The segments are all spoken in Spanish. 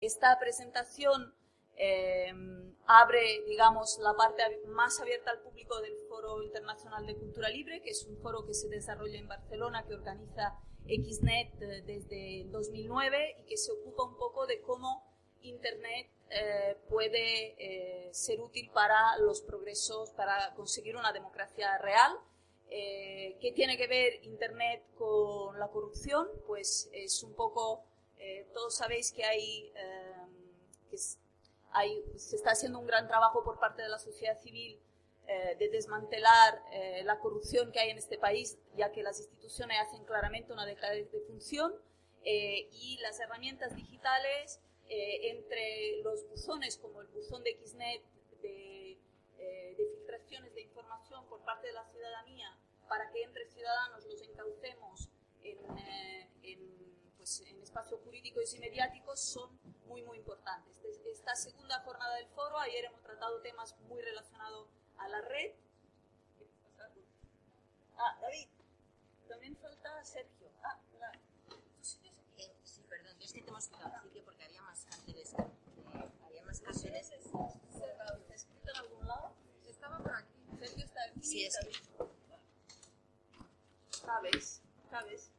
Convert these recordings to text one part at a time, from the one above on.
Esta presentación eh, abre, digamos, la parte más abierta al público del Foro Internacional de Cultura Libre, que es un foro que se desarrolla en Barcelona, que organiza XNET eh, desde 2009 y que se ocupa un poco de cómo Internet eh, puede ser útil para los progresos, para conseguir una democracia real. ¿Qué tiene que ver Internet con la corrupción? Pues es un poco, todos sabéis que hay, que se está haciendo un gran trabajo por parte de la sociedad civil eh, de desmantelar eh, la corrupción que hay en este país, ya que las instituciones hacen claramente una decadencia de función eh, y las herramientas digitales, entre los buzones como el buzón de XNET de, de, filtraciones de información por parte de la ciudadanía para que entre ciudadanos los encaucemos en, en, pues, en espacios jurídicos y mediáticos son muy, muy importantes. Esta segunda jornada del foro, ayer hemos tratado temas muy relacionados a la red. Ah, David, también falta Sergio. Ah, claro. Eh, sí, perdón, yo es que te hemos quedado sitio porque había más carteles. Eh, había más carteles. ¿Está escrito en algún lado? Estaba por aquí. Sergio está aquí. Sí, es David. ¿Sabes? ¿Sabes?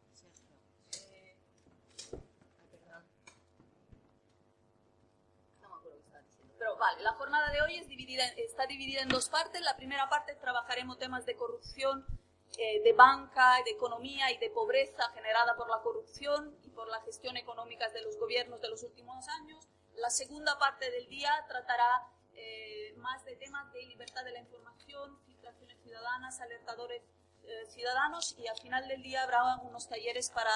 Pero vale, la jornada de hoy es dividida, está dividida en dos partes. La primera parte trabajaremos temas de corrupción, eh, de banca, de economía y de pobreza generada por la corrupción y por la gestión económica de los gobiernos de los últimos años. La segunda parte del día tratará eh, más de temas de libertad de la información, filtraciones ciudadanas, alertadores eh, ciudadanos y al final del día habrá unos talleres para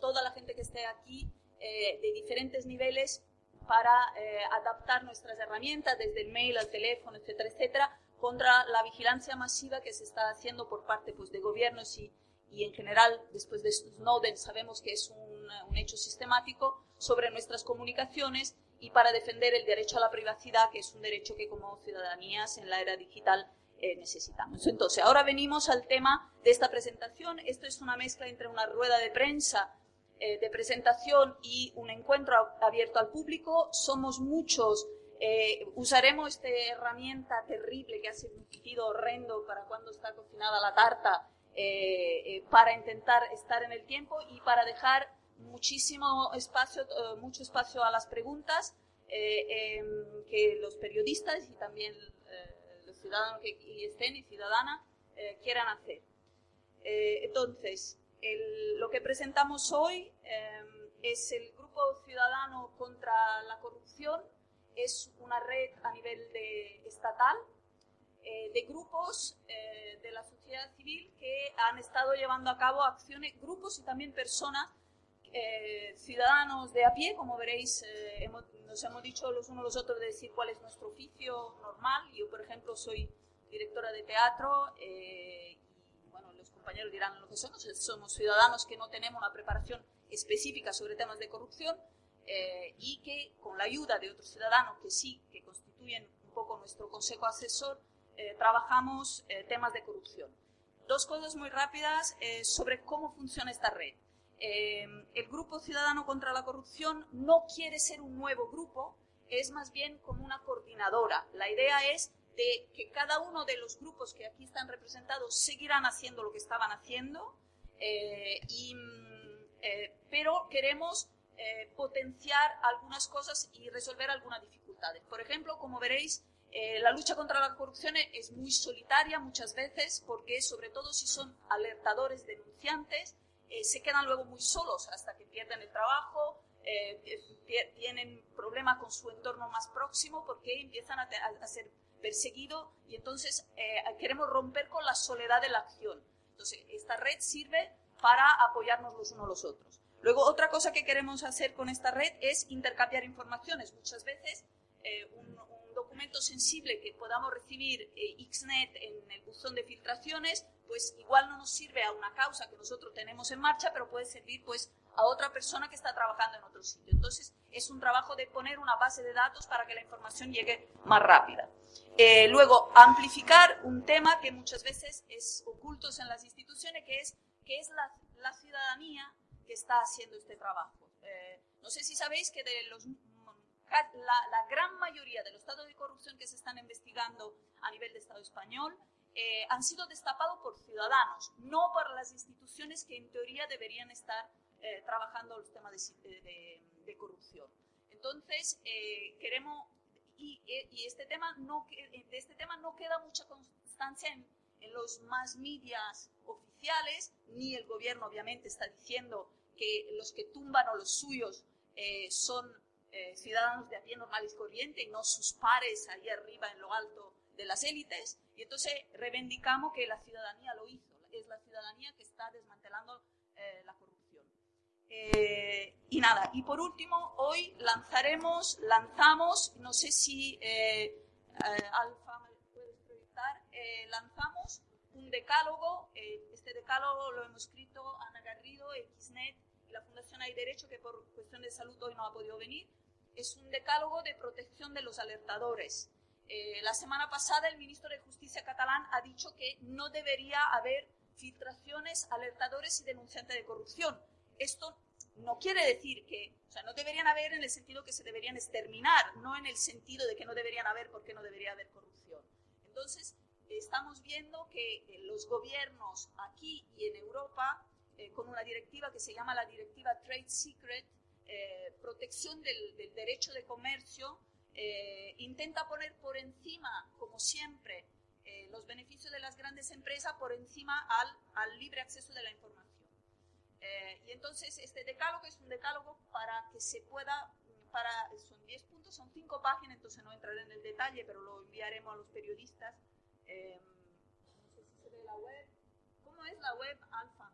toda la gente que esté aquí de diferentes niveles para eh, adaptar nuestras herramientas desde el mail al teléfono, etcétera, etcétera, contra la vigilancia masiva que se está haciendo por parte pues, de gobiernos y, y en general, después de Snowden, sabemos que es un, un, hecho sistemático sobre nuestras comunicaciones y para defender el derecho a la privacidad, que es un derecho que como ciudadanías en la era digital eh, necesitamos. Entonces, ahora venimos al tema de esta presentación. Esto es una mezcla entre una rueda de prensa eh, de presentación y un encuentro abierto al público. Somos muchos. Eh, usaremos esta herramienta terrible que un pitido horrendo para cuando está cocinada la tarta eh, para intentar estar en el tiempo y para dejar muchísimo espacio, mucho espacio a las preguntas em, que los periodistas y también los ciudadanos que estén y ciudadanas quieran hacer. entonces, lo que presentamos hoy em, es el Grupo Ciudadano contra la Corrupción. Es una red a nivel de, estatal eh, de grupos eh, de la sociedad civil que han estado llevando a cabo acciones, grupos y también personas, eh, ciudadanos de a pie, como veréis, nos hemos dicho los unos los otros de decir cuál es nuestro oficio normal. Yo, por ejemplo, soy directora de teatro los compañeros dirán lo que somos, somos ciudadanos que no tenemos una preparación específica sobre temas de corrupción eh, y que con la ayuda de otros ciudadanos que sí, que constituyen un poco nuestro consejo asesor, eh, trabajamos eh, temas de corrupción. Dos cosas muy rápidas sobre cómo funciona esta red. el Grupo Ciudadano contra la Corrupción no quiere ser un nuevo grupo, es más bien como una coordinadora. La idea es de que cada uno de los grupos que aquí están representados seguirán haciendo lo que estaban haciendo, eh, mm, eh, pero queremos eh, potenciar algunas cosas y resolver algunas dificultades. Por ejemplo, como veréis, la lucha contra la corrupción es muy solitaria muchas veces porque, sobre todo si son alertadores, denunciantes, se quedan luego muy solos hasta que pierden el trabajo, tienen problemas con su entorno más próximo porque empiezan a, a, ser perseguido y entonces eh, queremos romper con la soledad de la acción. Entonces, esta red sirve para apoyarnos los unos a los otros. Luego, otra cosa que queremos hacer con esta red es intercambiar informaciones. Muchas veces, eh, un, documento sensible que podamos recibir eh, XNET en el buzón de filtraciones, pues igual no nos sirve a una causa que nosotros tenemos en marcha, pero puede servir pues a otra persona que está trabajando en otro sitio. Entonces, es un trabajo de poner una base de datos para que la información llegue más rápida. Eh, luego, amplificar un tema que muchas veces es oculto en las instituciones, que es, que es la, la ciudadanía que está haciendo este trabajo. Eh, no sé si sabéis que de los la, la, gran mayoría de los estados de corrupción que se están investigando a nivel de Estado español eh, han sido destapados por ciudadanos, no por las instituciones que en teoría deberían estar eh, trabajando los temas de, de, corrupción. Entonces, eh, queremos, y, y, este tema no, de este tema no queda mucha constancia en, en los más medias oficiales, ni el gobierno obviamente está diciendo que los que tumban o los suyos son ciudadanos de a pie normal y corriente y no sus pares ahí arriba en lo alto de las élites. Y entonces reivindicamos que la ciudadanía lo hizo, es la ciudadanía que está desmantelando eh, la. Eh, y nada, y por último, hoy lanzaremos, lanzamos, no sé si eh, Alfa me puedes proyectar, lanzamos un decálogo, este decálogo lo hemos escrito Ana Garrido, Xnet y la Fundación Hay Derecho, que por cuestión de salud hoy no ha podido venir. Es un decálogo de protección de los alertadores. Eh, la semana pasada el ministro de Justicia catalán ha dicho que no debería haber filtraciones, alertadores y denunciantes de corrupción. Esto no quiere decir que, o sea, no deberían haber en el sentido que se deberían exterminar, no en el sentido de que no deberían haber porque no debería haber corrupción. Entonces, estamos viendo que eh, los gobiernos aquí y en Europa, eh, con una directiva que se llama la directiva Trade Secret, protección del, derecho de comercio, eh, intenta poner por encima, como siempre, eh, los beneficios de las grandes empresas por encima al libre acceso de la información. Eh, y entonces este decálogo es un decálogo para que se pueda, para, son 10 puntos, son 5 páginas, entonces no entraré en el detalle, pero lo enviaremos a los periodistas. no sé si se ve la web. ¿Cómo es la web alfa?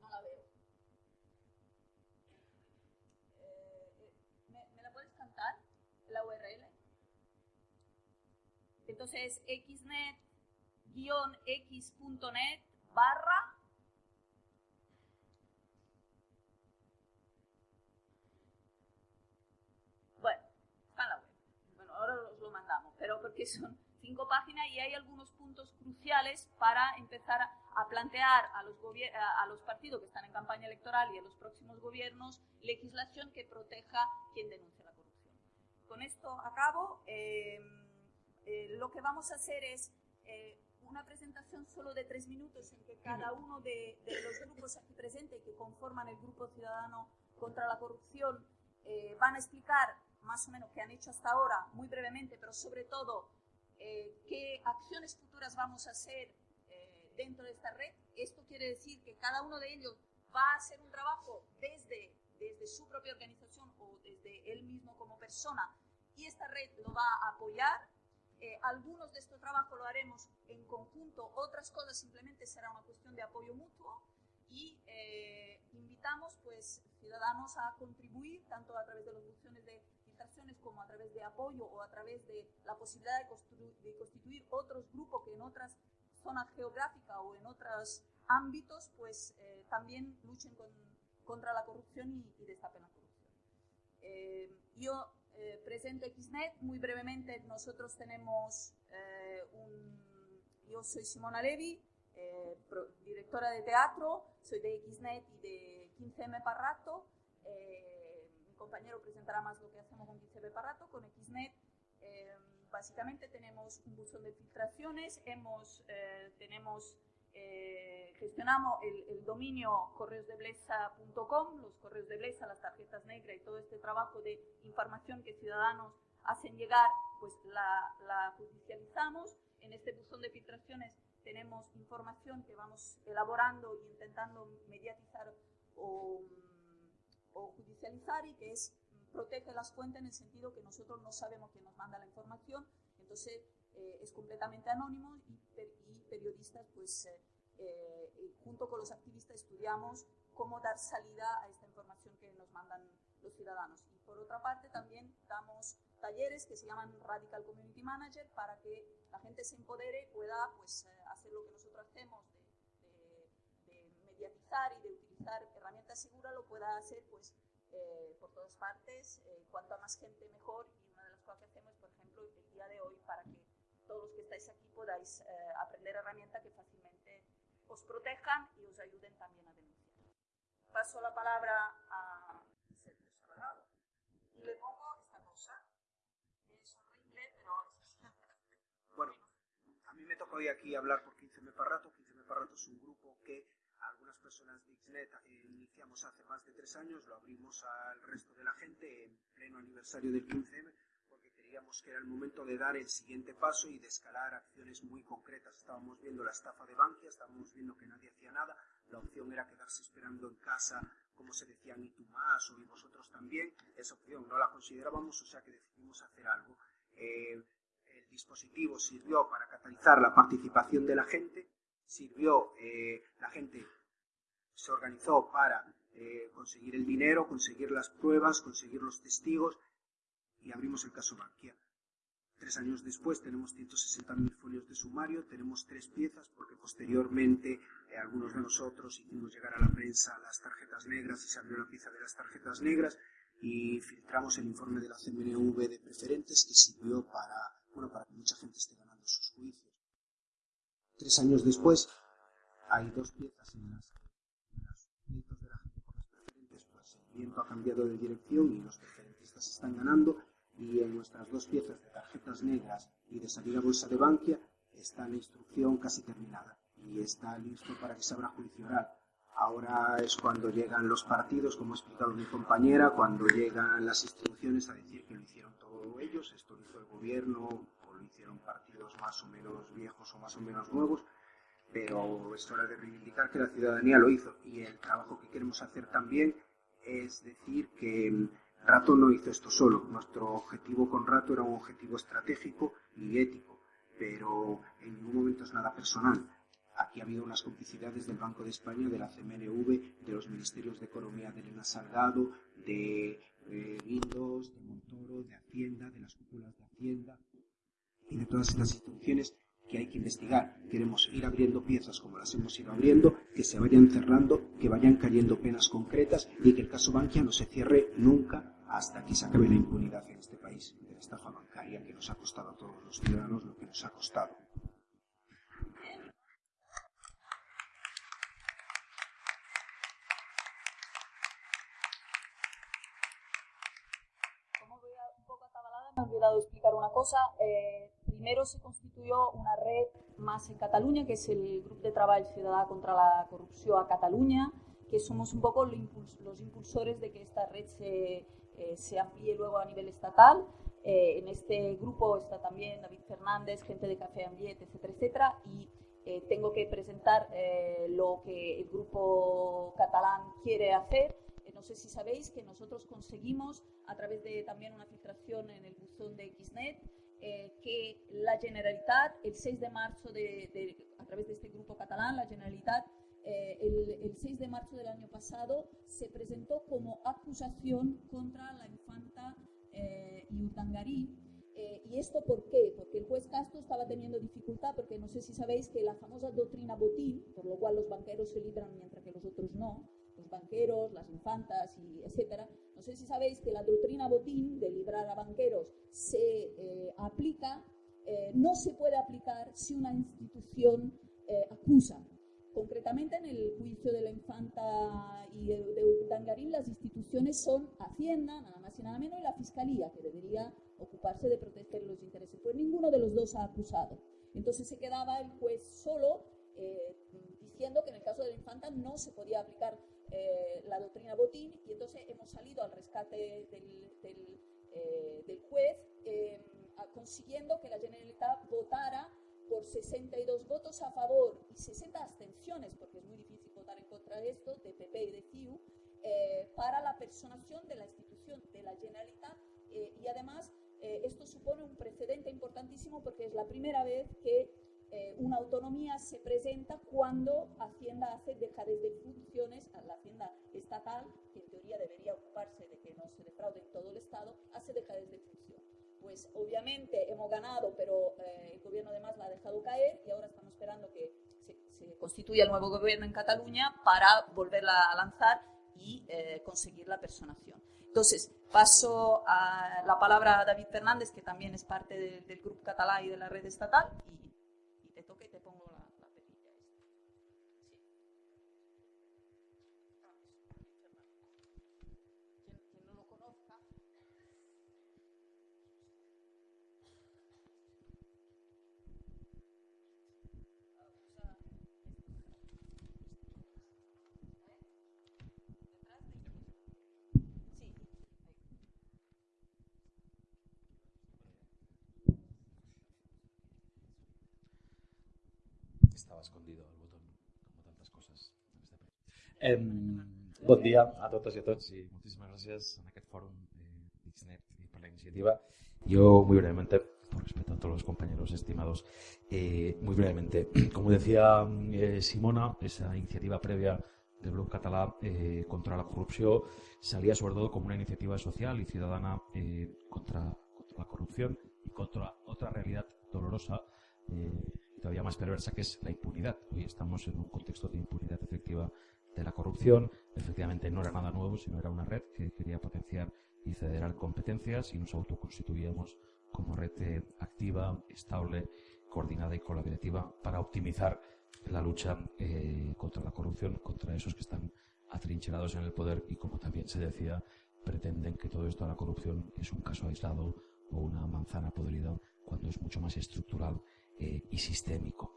No la veo. ¿Me la puedes cantar? la URL. Entonces, xnet-x.net barra pero porque son cinco páginas y hay algunos puntos cruciales para empezar a, plantear a los, a los partidos que están en campaña electoral y a los próximos gobiernos legislación que proteja quien denuncia la corrupción con esto acabo. Eh, eh, lo que vamos a hacer es eh, una presentación solo de tres minutos en que cada uno de, los grupos aquí presentes que conforman el Grupo Ciudadano contra la Corrupción van a explicar más o menos qué han hecho hasta ahora, muy brevemente, pero sobre todo qué acciones futuras vamos a hacer dentro de esta red. Esto quiere decir que cada uno de ellos va a hacer un trabajo desde desde su propia organización o desde él mismo como persona y esta red lo va a apoyar. Eh, algunos de estos trabajos lo haremos en conjunto, otras cosas simplemente será una cuestión de apoyo mutuo y eh, invitamos pues ciudadanos a contribuir tanto a través de las funciones de filtraciones como a través de apoyo o a través de la posibilidad de, de constituir otros grupos que en otras zonas geográficas o en otros ámbitos pues eh, también luchen con contra la corrupción y, y destapen la corrupción. Eh, yo eh, presento XNET, muy brevemente nosotros tenemos eh, un... Yo soy Simona Levi, directora de teatro, soy de XNET y de 15M Parrato. mi compañero presentará más lo que hacemos con 15M Parrato, con XNET. básicamente tenemos un buzón de filtraciones, hemos, tenemos eh, gestionamos el, dominio correosdeblesa.com, los correos de Blesa, las tarjetas negras y todo este trabajo de información que ciudadanos hacen llegar, pues la, judicializamos. En este buzón de filtraciones tenemos información que vamos elaborando y intentando mediatizar o, judicializar y que es protege las fuentes en el sentido que nosotros no sabemos quién nos manda la información, entonces eh, es completamente anónimo y, periodistas, pues eh, eh, junto con los activistas estudiamos cómo dar salida a esta información que nos mandan los ciudadanos. Y por otra parte también damos talleres que se llaman Radical Community Manager para que la gente se empodere y pueda pues, hacer lo que nosotros hacemos de, de, mediatizar y de utilizar utilizar herramientas seguras lo pueda hacer pues eh, por todas partes, eh, cuanto más gente mejor y una de las cosas que hacemos, por ejemplo, el día de hoy para que todos los que estáis aquí podáis eh, aprender herramientas que fácilmente os protejan y os ayuden también a denunciar. Paso la palabra a Sergio Salgado y le pongo esta cosa. Es horrible, pero es... bueno, a mí me toca hoy aquí hablar por 15 Meparratos. 15 Meparratos es un grupo que algunas personas de XNET eh, iniciamos hace más de tres años, lo abrimos al resto de la gente en pleno aniversario del 15M, porque creíamos que era el momento de dar el siguiente paso y de escalar acciones muy concretas. Estábamos viendo la estafa de Bankia, estábamos viendo que nadie hacía nada, la opción era quedarse esperando en casa, como se decían, y tú más, o y vosotros también. Esa opción no la considerábamos, o sea que decidimos hacer algo. Eh, el dispositivo sirvió para catalizar la participación de la gente, sirvió, eh, la gente se organizó para eh, conseguir el dinero, conseguir las pruebas, conseguir los testigos y abrimos el caso Bankia. Tres años después tenemos 160.000 folios de sumario, tenemos tres piezas porque posteriormente eh, algunos de nosotros hicimos llegar a la prensa las tarjetas negras y se abrió la pieza de las tarjetas negras y filtramos el informe de la CMNV de preferentes que sirvió para, bueno, para que mucha gente esté ganando sus juicios. Tres años después hay dos piezas en las que los pleitos de la gente por las preferentes, pues el viento ha cambiado de dirección y los preferentistas están ganando y en nuestras dos piezas de tarjetas negras y de salida bolsa de Bankia está la instrucción casi terminada y está listo para que se abra juicio oral. Ahora es cuando llegan los partidos, como ha explicado mi compañera, cuando llegan las instituciones a decir que lo hicieron todos ellos, esto lo hizo el gobierno lo hicieron partidos más o menos viejos o más o menos nuevos, pero es hora de reivindicar que la ciudadanía lo hizo y el trabajo que queremos hacer también es decir que Rato no hizo esto solo. Nuestro objetivo con Rato era un objetivo estratégico y ético, pero en ningún momento es nada personal. Aquí ha habido unas complicidades del Banco de España, de la CMNV, de los Ministerios de Economía de Elena Salgado, de eh, Windows, de Montoro, de Hacienda, de las cúpulas de Hacienda y de todas estas instituciones que hay que investigar. Queremos ir abriendo piezas como las hemos ido abriendo, que se vayan cerrando, que vayan cayendo penas concretas y que el caso Bankia no se cierre nunca hasta que se acabe la impunidad en este país de la estafa bancaria que nos ha costado a todos los ciudadanos lo que nos ha costado. Me he olvidado explicar una cosa. Eh, primero se constituyó una red más en Cataluña, que es el Grupo de Trabajo Ciudadano contra la Corrupción a Cataluña, que somos un poco los impulsores de que esta red se, eh, se amplíe luego a nivel estatal. Eh, en este grupo está también David Fernández, gente de Café Ambiente, etcétera, etcétera. Y eh, tengo que presentar lo que el grupo catalán quiere hacer. no sé si sabéis que nosotros conseguimos, a través de también una filtración en el buzón de Xnet, que la Generalitat, el 6 de marzo, de, a través de este grupo catalán, la Generalitat eh, el, 6 de marzo del año pasado se presentó como acusación contra la infanta eh, Iutangarí. Eh, ¿Y esto por qué? Porque el juez Castro estaba teniendo dificultad, porque no sé si sabéis que la famosa doctrina Botín, por lo cual los banqueros se libran mientras que los otros no, los banqueros, las infantas, y etcétera, no sé si sabéis que la doctrina Botín de librar a banqueros se aplica, no se puede aplicar si una institución acusa. Concretamente, en el juicio de la infanta y de, de las instituciones son Hacienda, nada más y nada menos, y la Fiscalía, que debería ocuparse de proteger los intereses. Pues ninguno de los dos ha acusado. Entonces se quedaba el juez solo eh, diciendo que en el caso de la infanta no se podía aplicar eh, la doctrina Botín y entonces hemos salido al rescate del, del, eh, juez consiguiendo que la Generalitat votara por 62 votos a favor y 60 abstenciones, porque es muy difícil votar en contra de esto, de PP y de CIU, eh, para la personación de la institución de la Generalitat eh, y además eh, esto supone un precedente importantísimo porque es la primera vez que una autonomía se presenta cuando Hacienda hace dejares de funciones, a la Hacienda estatal, que en teoría debería ocuparse de que no se defraude en todo el Estado, hace dejares de función pues obviamente hemos ganado, pero eh, el gobierno además la ha dejado caer y ahora estamos esperando que se, constituya el nuevo gobierno en Cataluña para volverla a lanzar y eh, conseguir la personación. Entonces, paso a la palabra a David Fernández, que también es parte del grupo catalán y de la red estatal, toque y te pongo la, estaba escondido el botón, como tantas cosas en este país. Eh, bon dia a totes i a tots i moltíssimes gràcies en aquest fòrum d'Xnet i per la iniciativa. Yo muy brevemente, por respeto a todos los compañeros estimados, eh, muy brevemente, como decía eh, Simona, esa iniciativa previa del Grup Català eh, contra la corrupció salía sobre todo como una iniciativa social y ciudadana eh, contra, contra la corrupción y contra otra realidad dolorosa eh, todavía más perversa que es la impunidad. Hoy estamos en un contexto de impunidad efectiva de la corrupción. Efectivamente no era nada nuevo, sino era una red que quería potenciar y federar competencias y nos autoconstituíamos como red activa, estable, coordinada y colaborativa para optimizar la lucha eh, contra la corrupción, contra esos que están atrincherados en el poder y, como también se decía, pretenden que todo esto de la corrupción es un caso aislado o una manzana podrida cuando es mucho más estructural eh, y sistémico.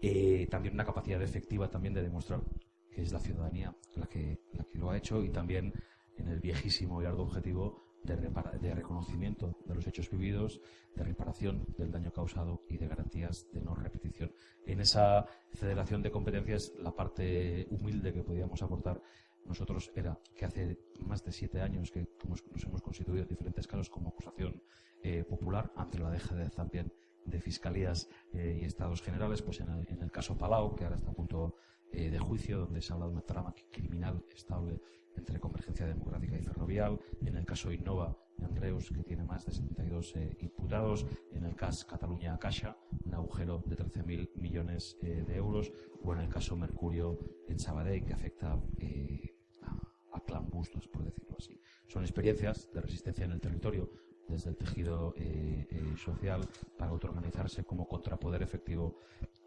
Eh, también una capacidad efectiva también de demostrar que es la ciudadanía la que, la que lo ha hecho y también en el viejísimo y arduo objetivo de, de, reconocimiento de los hechos vividos, de reparación del daño causado y de garantías de no repetición. En esa federación de competencias, la parte humilde que podíamos aportar nosotros era que hace más de siete años que nos hemos constituido en diferentes casos como acusación eh, popular ante la de también de fiscalías eh, y estados generales, pues en el, en caso Palau, que ahora está a punto eh, de juicio, donde se habla de una trama criminal estable entre Convergencia Democrática y Ferrovial, en el caso Innova Andreus, que tiene más de 72 eh, imputados, en el caso Cataluña Caixa, un agujero de 13.000 millones eh, de euros, o en el caso Mercurio en Sabadell, que afecta eh, a, a clan Bustos, por decirlo así. Son experiencias de resistencia en el territorio desde el tejido eh, eh, social para autoorganizarse como contrapoder efectivo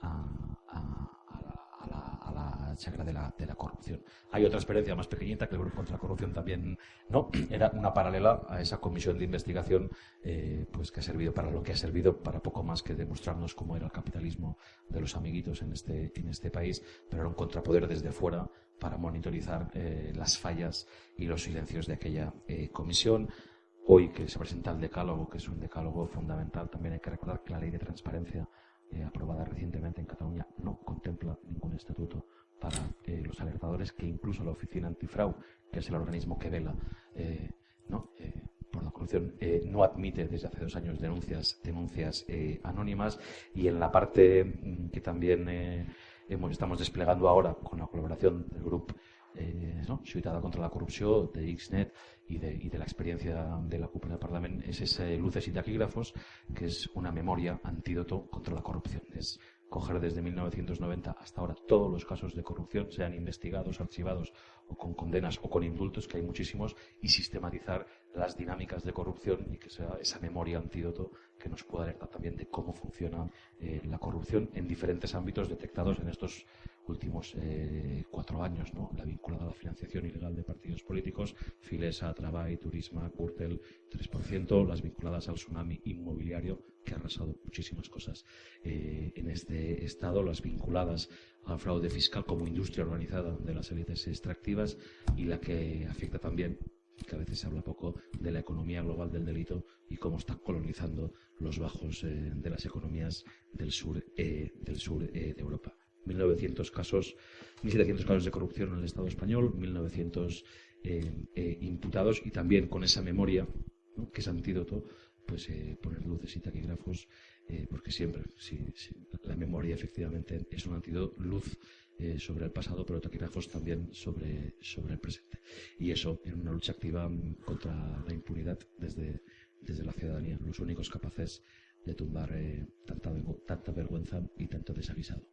a, la a la, a la chagra de la, de la, corrupción. Hay otra experiencia más pequeñita que el Grupo contra la Corrupción también no era una paralela a esa comisión de investigación eh, pues que ha servido para lo que ha servido para poco más que demostrarnos cómo era el capitalismo de los amiguitos en este, en este país, pero era un contrapoder desde fuera para monitorizar las fallas y los silencios de aquella comisión. Hoy que se presenta el decálogo, que es un decálogo fundamental, también hay que recordar que la ley de transparencia eh, aprobada recientemente en Cataluña no contempla ningún estatuto para eh, los alertadores que incluso la Oficina Antifrau, que es el organismo que vela eh, por la corrupción, no admite desde hace dos años denuncias, denuncias anónimas. Y en la parte mm, que también hemos, estamos desplegando ahora con la colaboración del grupo eh, no? lluitada contra la corrupció de Xnet i de, i de l'experiència de la cúpula del Parlament és ese luces y taquígrafos que es una memoria antídoto contra la corrupción. Es coger desde 1990 hasta ahora todos los casos de corrupción, sean investigados, archivados o con condenas o con indultos, que hay muchísimos, y sistematizar las dinámicas de corrupción y que sea esa memoria antídoto que nos pueda alertar también de cómo funciona eh, la corrupción en diferentes ámbitos detectados en estos últimos eh, cuatro años, ¿no? La vinculada a la financiación ilegal de partidos políticos, Filesa, Travai, Turisma, Curtel, 3%, las vinculadas al tsunami inmobiliario, que ha arrasado muchísimas cosas eh, en este estado, las vinculadas al fraude fiscal como industria organizada de las élites extractivas y la que afecta también que a veces se habla poco de la economía global del delito y cómo está colonizando los bajos eh, de las economías del sur, eh, del sur eh, de Europa. 1.900 casos, 1.700 casos de corrupción en el Estado español, 1.900 eh, eh, imputados y también con esa memoria, que es antídoto, pues poner luces y taquígrafos, porque siempre, si, si, la memoria efectivamente es un antídoto, luz sobre el pasado, pero taquígrafos también sobre, el presente. Y eso en una lucha activa contra la impunidad desde, desde la ciudadanía, los únicos capaces de tumbar tanta, tanta vergüenza y tanto desavisado.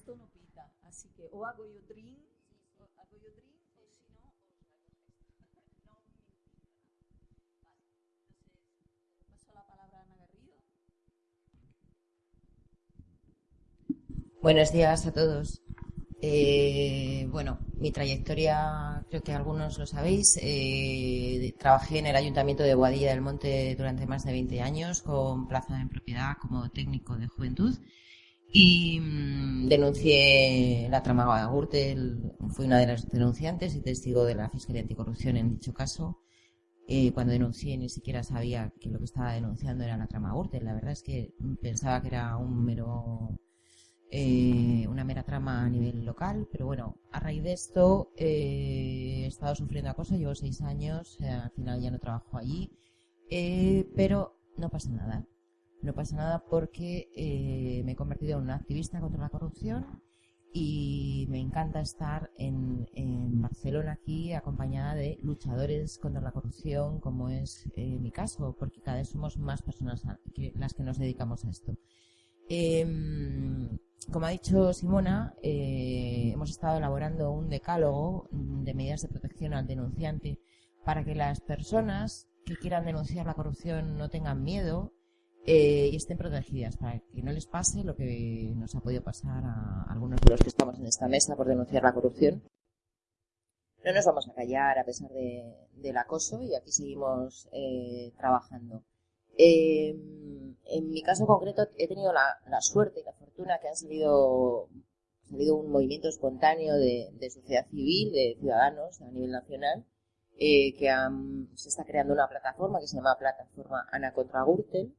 esto no pita, así que o hago yo drink, Buenos días a todos. Eh, bueno, mi trayectoria, creo que algunos lo sabéis, eh, trabajé en el Ayuntamiento de Boadilla del Monte durante más de 20 años con plaza en propiedad como técnico de juventud y mm, denuncié la trama Gürtel, fui una de las denunciantes y testigo de la Fiscalía Anticorrupción en dicho caso. Eh, cuando denuncié ni siquiera sabía que lo que estaba denunciando era la trama Gürtel. La verdad es que pensaba que era un mero, eh, una mera trama a nivel local, pero bueno, a raíz de esto eh, he estado sufriendo acoso, llevo seis años, al final ya no trabajo allí, pero no pasa nada. No pasa nada porque me he convertido en una activista contra la corrupción y me encanta estar en, Barcelona aquí acompañada de luchadores contra la corrupción, como es eh, mi caso, porque cada vez somos más personas las que nos dedicamos a esto. Em, como ha dicho Simona, eh, hemos estado elaborando un decálogo de medidas de protección al denunciante para que las personas que quieran denunciar la corrupción no tengan miedo eh, y estén protegidas para que no les pase lo que nos ha podido pasar a algunos de los que estamos en esta mesa por denunciar la corrupción. No nos vamos a callar a pesar del acoso y aquí seguimos eh, trabajando. Eh, en mi caso concreto he tenido la, suerte y la fortuna que han salido, salido un movimiento espontáneo de, sociedad civil, de ciudadanos a nivel nacional, que se está creando una plataforma que se llama Plataforma Ana contra Gürtel,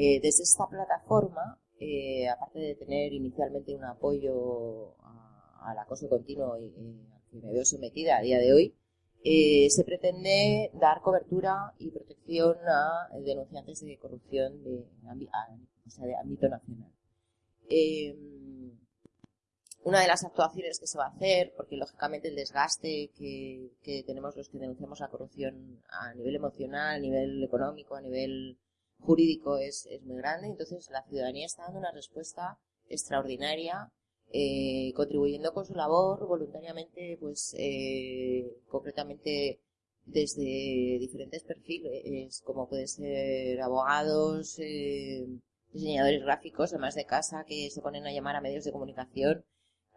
eh, desde esta plataforma, eh, aparte de tener inicialmente un apoyo al acoso continuo al que me veo sometida a día de hoy, eh, se pretende dar cobertura y protección a denunciantes de corrupción de, ámbito nacional. una de las actuaciones que se va a hacer, porque lógicamente el desgaste que, que tenemos los que denunciamos la corrupción a nivel emocional, a nivel económico, a nivel jurídico es, es muy grande, entonces la ciudadanía está dando una respuesta extraordinaria, eh, contribuyendo con su labor voluntariamente, pues eh, concretamente desde diferentes perfiles, como pueden ser abogados, eh, diseñadores gráficos, además de casa, que se ponen a llamar a medios de comunicación.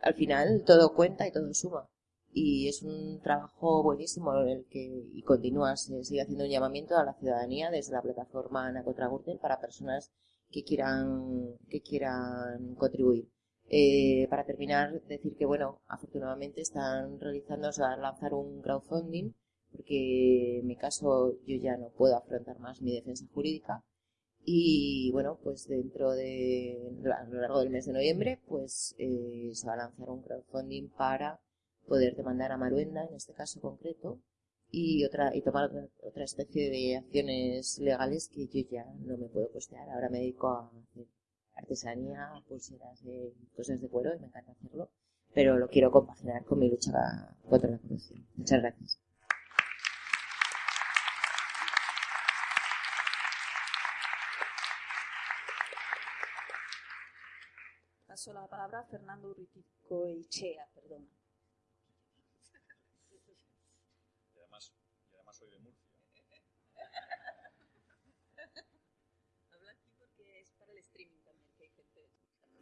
Al final todo cuenta y todo suma y es un trabajo buenísimo en el que y continúa, se sigue haciendo un llamamiento a la ciudadanía desde la plataforma Ana contra para personas que quieran, que quieran contribuir. Eh, para terminar, decir que, bueno, afortunadamente están realizando, o sea, lanzar un crowdfunding, porque en mi caso yo ya no puedo afrontar más mi defensa jurídica. Y bueno, pues dentro de, a lo largo del mes de noviembre, pues eh, se va a lanzar un crowdfunding para poder demandar a Maruenda, en este caso concreto, y otra y tomar otra, especie de acciones legales que yo ya no me puedo costear. Ahora me dedico a hacer artesanía, pulseras de cosas de cuero y me encanta hacerlo, pero lo quiero compaginar con mi lucha contra la corrupción. Muchas gracias. Paso la palabra a Fernando Urritico Echea, perdón.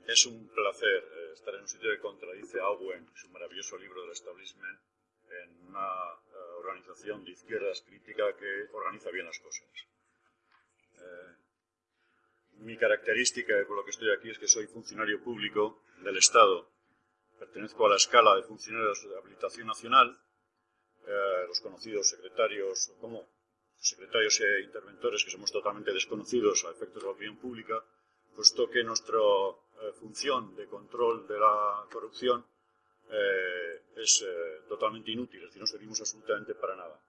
Es un placer eh, estar en un sitio que contradice a Owen, su maravilloso libro del establishment, en una eh, organización de izquierdas crítica que organiza bien las cosas. Eh, mi característica por lo que estoy aquí es que soy funcionario público del Estado. Pertenezco a la escala de funcionarios de habilitación nacional, los conocidos secretarios, como secretarios e interventores que somos totalmente desconocidos a efectos de la opinión pública, puesto que nuestra eh, función de control de la corrupción eh, es eh, totalmente inútil, es decir, no servimos absolutamente para nada.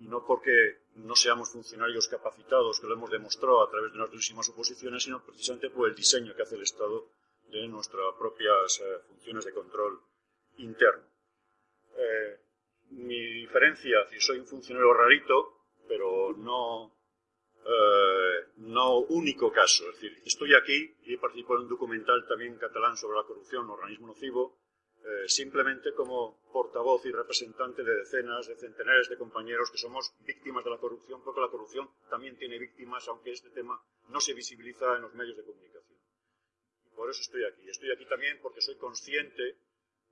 Y no porque no seamos funcionarios capacitados, que lo hemos demostrado a través de nuestras oposiciones, sino precisamente por el diseño que hace el Estado de nuestras propias funciones de control interno. mi diferencia, si soy un funcionario rarito, pero no eh, no único caso. Es decir, estoy aquí y he participado en un documental también catalán sobre la corrupción, organismo nocivo, eh, simplemente como portavoz y representante de decenas, de centenares de compañeros que somos víctimas de la corrupción, porque la corrupción también tiene víctimas, aunque este tema no se visibiliza en los medios de comunicación. Y por eso estoy aquí. Estoy aquí también porque soy consciente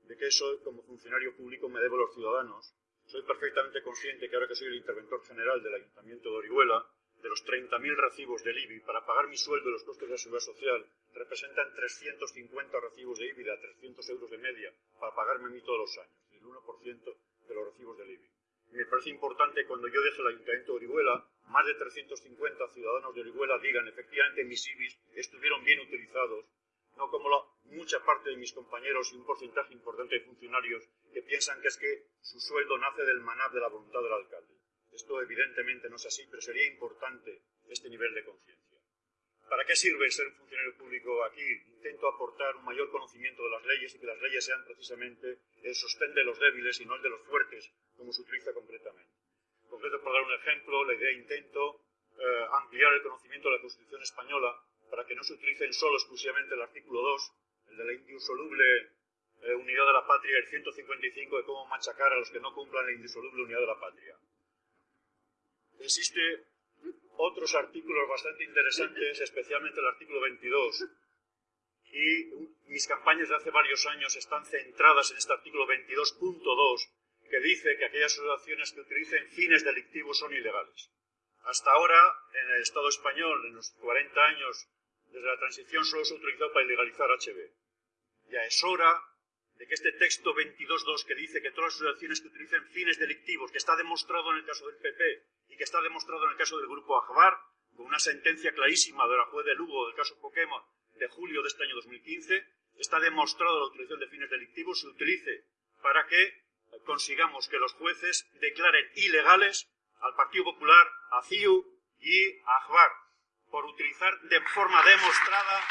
de que eso, como funcionario público, me debo a los ciudadanos. Soy perfectamente consciente que ahora que soy el interventor general del Ayuntamiento de Orihuela, de los 30.000 recibos del IBI para pagar mi sueldo y los costes de la seguridad social representan 350 recibos de IBI a 300 euros de media para pagarme a mí todos los años, el 1% de los recibos del IBI. Me parece importante cuando yo deje el Ayuntamiento de Orihuela, más de 350 ciudadanos de Orihuela digan efectivamente mis IBIs estuvieron bien utilizados, no como la, mucha parte de mis compañeros y un porcentaje importante de funcionarios que piensan que es que su sueldo nace del maná de la voluntad del alcalde. Esto evidentemente no es así, pero sería importante este nivel de conciencia. ¿Para qué sirve ser un funcionario público aquí? Intento aportar un mayor conocimiento de las leyes y que las leyes sean precisamente el sostén de los débiles y no el de los fuertes, como se utiliza concretamente. En concreto, por dar un ejemplo, la idea intento eh, ampliar el conocimiento de la Constitución española para que no se utilicen solo exclusivamente el artículo 2, el de la indisoluble eh, unidad de la patria, el 155 de cómo machacar a los que no cumplan la indisoluble unidad de la patria. Existe otros artículos bastante interesantes, especialmente el artículo 22. Y mis campañas de hace varios años están centradas en este artículo 22.2, que dice que aquellas asociaciones que utilicen fines delictivos son ilegales. Hasta ahora, en el Estado español, en los 40 años desde la transición, solo se ha utilizado para ilegalizar HB. Ya es hora de que este texto 22.2 que dice que todas las asociaciones que utilicen fines delictivos, que está demostrado en el caso del PP y que está demostrado en el caso del grupo Ajbar, con una sentencia clarísima de la juez de Lugo del caso Pokémon de julio de este año 2015, está demostrado la utilización de fines delictivos, se utilice para que consigamos que los jueces declaren ilegales al Partido Popular, a CIU y a Ajbar, por utilizar de forma demostrada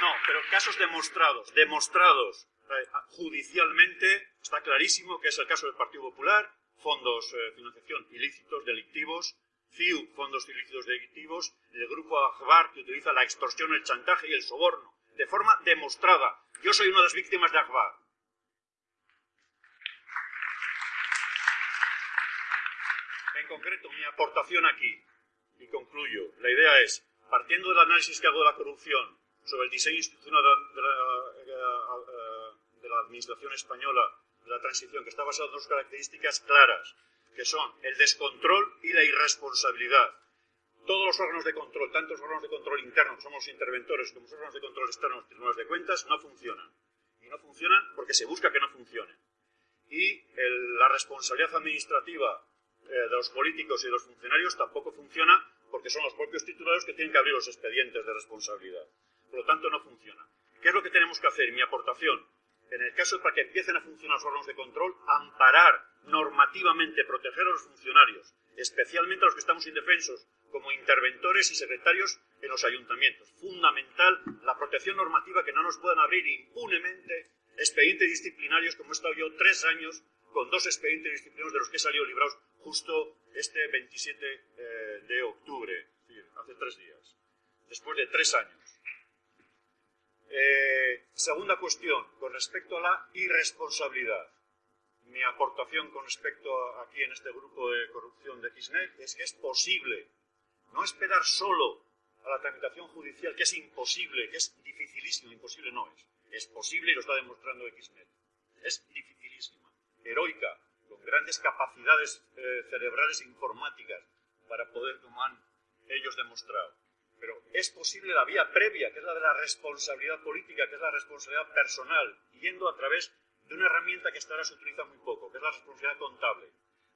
no, pero casos demostrados, demostrados eh, judicialmente, está clarísimo que es el caso del Partido Popular, fondos de eh, financiación ilícitos, delictivos, FIU, fondos ilícitos delictivos, el grupo Akbar que utiliza la extorsión, el chantaje y el soborno, de forma demostrada. Yo soy una de las víctimas de Akbar. En concreto, mi aportación aquí, y concluyo, la idea es, partiendo del análisis que hago de la corrupción, sobre el diseño institucional de la, Administración española de la transición, que está basado en dos características claras, que son el descontrol y la irresponsabilidad. Todos los órganos de control, tanto los órganos de control internos, somos interventores, como los órganos de control externos, tribunales de cuentas, no funcionan. Y no funcionan porque se busca que no funcionen. Y la responsabilidad administrativa eh, de los políticos y de los funcionarios tampoco funciona porque son los propios titulares que tienen que abrir los expedientes de responsabilidad por lo tanto no funciona. ¿Qué es lo que tenemos que hacer? Mi aportación, en el caso de para que empiecen a funcionar los órganos de control, amparar normativamente, proteger a los funcionarios, especialmente a los que estamos indefensos, como interventores y secretarios en los ayuntamientos. Fundamental la protección normativa que no nos puedan abrir impunemente expedientes disciplinarios, como he estado yo tres años con dos expedientes disciplinarios de los que he salido librados justo este 27 eh, de octubre, hace tres días, después de tres años. Eh, segunda cuestión, con respecto a la irresponsabilidad. Mi aportación con respecto a, aquí en este grupo de corrupción de XNET es que es posible no esperar solo a la tramitación judicial, que es imposible, que es dificilísimo, imposible no es. Es posible y lo está demostrando XNET. Es dificilísima, heroica, con grandes capacidades eh, cerebrales informáticas para poder, como han ellos demostrado pero es posible la vía previa, que es la de la responsabilidad política, que es la responsabilidad personal, yendo a través de una herramienta que hasta ahora se utiliza muy poco, que es la responsabilidad contable.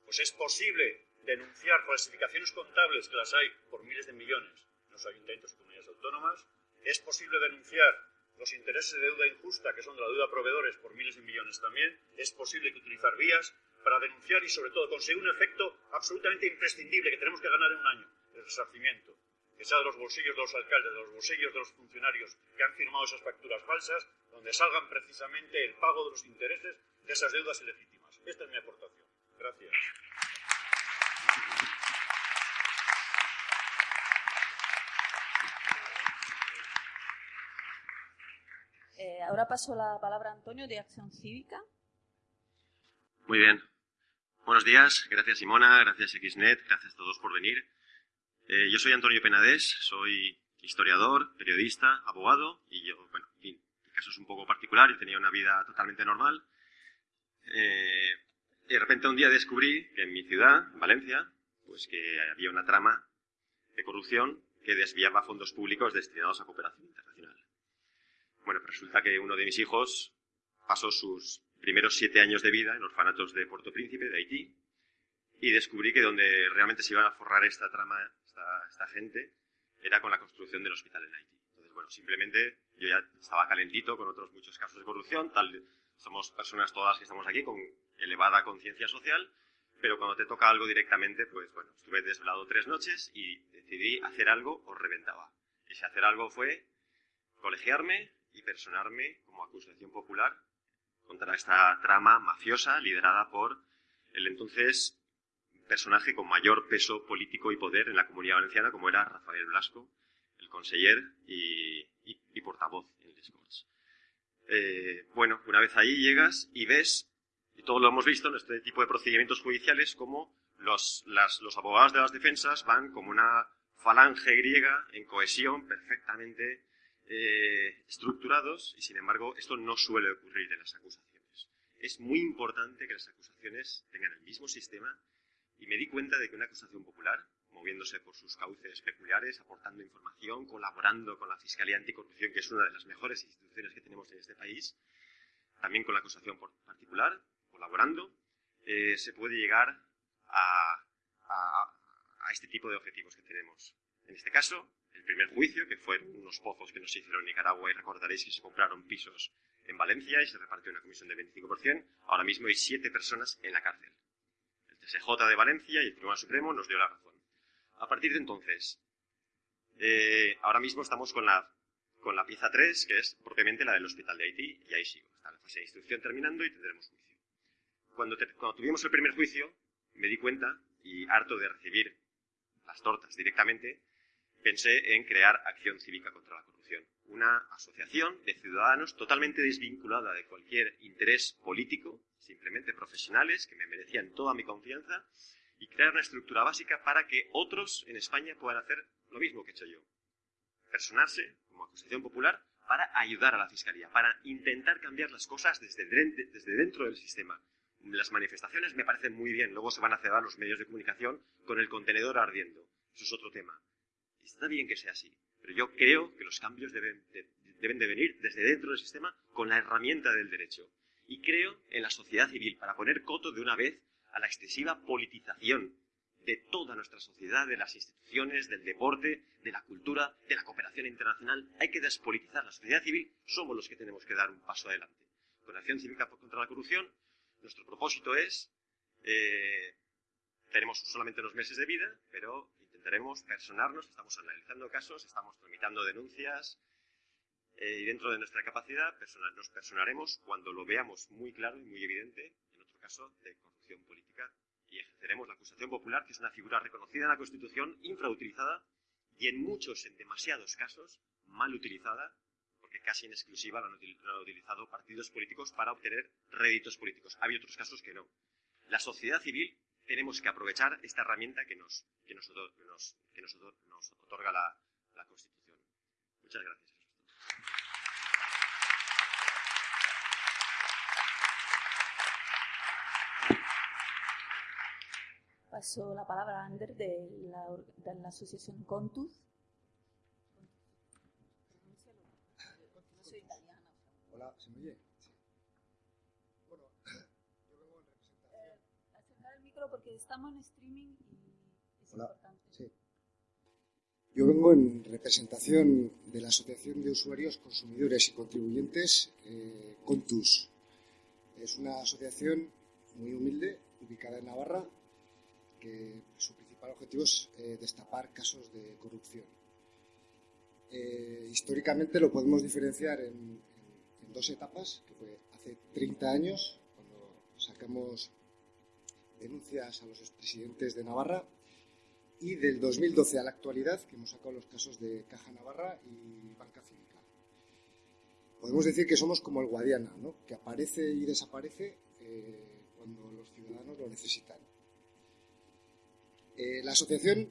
Pues es posible denunciar falsificaciones contables, que las hay por miles de millones en los ayuntamientos y comunidades autónomas. Es posible denunciar los intereses de deuda injusta, que son de la deuda a proveedores, por miles de millones también. Es posible utilizar vías para denunciar y, sobre todo, conseguir un efecto absolutamente imprescindible que tenemos que ganar en un año, el resarcimiento que sea de los bolsillos de los alcaldes, de los bolsillos de los funcionarios que han firmado esas facturas falsas, donde salgan precisamente el pago de los intereses de esas deudas ilegítimas. Esta es mi aportación. Gracias. Eh, ahora paso la palabra a Antonio de Acción Cívica. Muy bien. Buenos días. Gracias Simona, gracias Xnet, gracias a todos por venir. Eh, yo soy Antonio Penades, soy historiador, periodista, abogado y yo, bueno, en fin, mi caso es un poco particular, yo tenía una vida totalmente normal. Eh, y de repente un día descubrí que en mi ciudad, Valencia, pues que había una trama de corrupción que desviaba fondos públicos destinados a cooperación internacional. Bueno, pues resulta que uno de mis hijos pasó sus primeros siete años de vida en orfanatos de Puerto Príncipe, de Haití, y descubrí que donde realmente se iban a forrar esta trama, esta, gente, era con la construcción del hospital en Haití. Entonces, bueno, simplemente yo ya estaba calentito con otros muchos casos de corrupción, somos personas todas que estamos aquí con elevada conciencia social, pero cuando te toca algo directamente, pues bueno, estuve desvelado tres noches y decidí hacer algo o reventaba. Ese hacer algo fue colegiarme y personarme como acusación popular contra esta trama mafiosa liderada por el entonces personaje con mayor peso político y poder en la comunidad valenciana, como era Rafael Blasco, el conseller y, portavoz en Les eh, bueno, una vez ahí llegas y ves, y todo lo hemos visto en este tipo de procedimientos judiciales, como los, los abogados de las defensas van como una falange griega en cohesión perfectamente eh, estructurados y sin embargo esto no suele ocurrir en las acusaciones. Es muy importante que las acusaciones tengan el mismo sistema y me di cuenta de que una acusación popular, moviéndose por sus cauces peculiares, aportando información, colaborando con la Fiscalía Anticorrupción, que es una de las mejores instituciones que tenemos en este país, también con la acusación particular, colaborando, eh, se puede llegar a, a este tipo de objetivos que tenemos. En este caso, el primer juicio, que fueron unos pozos que nos hicieron en Nicaragua, y recordaréis que se compraron pisos en Valencia y se repartió una comisión de 25%, ahora mismo hay siete personas en la cárcel. El TSJ de Valencia y el Tribunal Supremo nos dio la razón. A partir de entonces, eh, ahora mismo estamos con la, con la pieza 3, que es propiamente la del Hospital de Haití, y ahí sigo. Está la fase de instrucción terminando y tendremos juicio. Cuando, cuando tuvimos el primer juicio, me di cuenta, y harto de recibir las tortas directamente, pensé en crear Acción Cívica contra la Corrupción, una asociación de ciudadanos totalmente desvinculada de cualquier interés político, simplemente profesionales que me merecían toda mi confianza, y crear una estructura básica para que otros en España puedan hacer lo mismo que he hecho yo. Personarse como acusación popular para ayudar a la Fiscalía, para intentar cambiar las cosas desde, dentro del sistema. Las manifestaciones me parecen muy bien, luego se van a cebar los medios de comunicación con el contenedor ardiendo. Eso es otro tema. Está bien que sea así, pero yo creo que los cambios deben de, deben de venir desde dentro del sistema con la herramienta del derecho. Y creo en la sociedad civil para poner coto de una vez a la excesiva politización de toda nuestra sociedad, de las instituciones, del deporte, de la cultura, de la cooperación internacional. Hay que despolitizar la sociedad civil, somos los que tenemos que dar un paso adelante. Con la acción cívica contra la corrupción, nuestro propósito es, eh, tenemos solamente unos meses de vida, pero intentaremos personarnos, estamos analizando casos, estamos tramitando denuncias eh, y dentro de nuestra capacidad nos personaremos cuando lo veamos muy claro y muy evidente, en otro caso de corrupción política, y ejerceremos la acusación popular, que es una figura reconocida en la Constitución, infrautilizada y en muchos, en demasiados casos, mal utilizada, porque casi en exclusiva lo han utilizado partidos políticos para obtener réditos políticos. Había otros casos que no. La sociedad civil tenemos que aprovechar esta herramienta que nos, que nos, que nos, otorga la, la, Constitución. Muchas gracias. Paso la palabra a Ander de la, de la asociación Contus. Hola, ¿se me oye? Porque estamos en streaming y es importante. Sí. Yo vengo en representación de la Asociación de Usuarios, Consumidores y Contribuyentes, eh, Contus. Es una asociación muy humilde, ubicada en Navarra, que su principal objetivo es eh, destapar casos de corrupción. Eh, históricamente lo podemos diferenciar en, en, dos etapas, que fue hace 30 años, cuando sacamos denuncias a los expresidentes de Navarra y del 2012 a la actualidad, que hemos sacado los casos de Caja Navarra y Banca Cívica. Podemos decir que somos como el Guadiana, ¿no? que aparece y desaparece eh, cuando los ciudadanos lo necesitan. Eh, la asociación,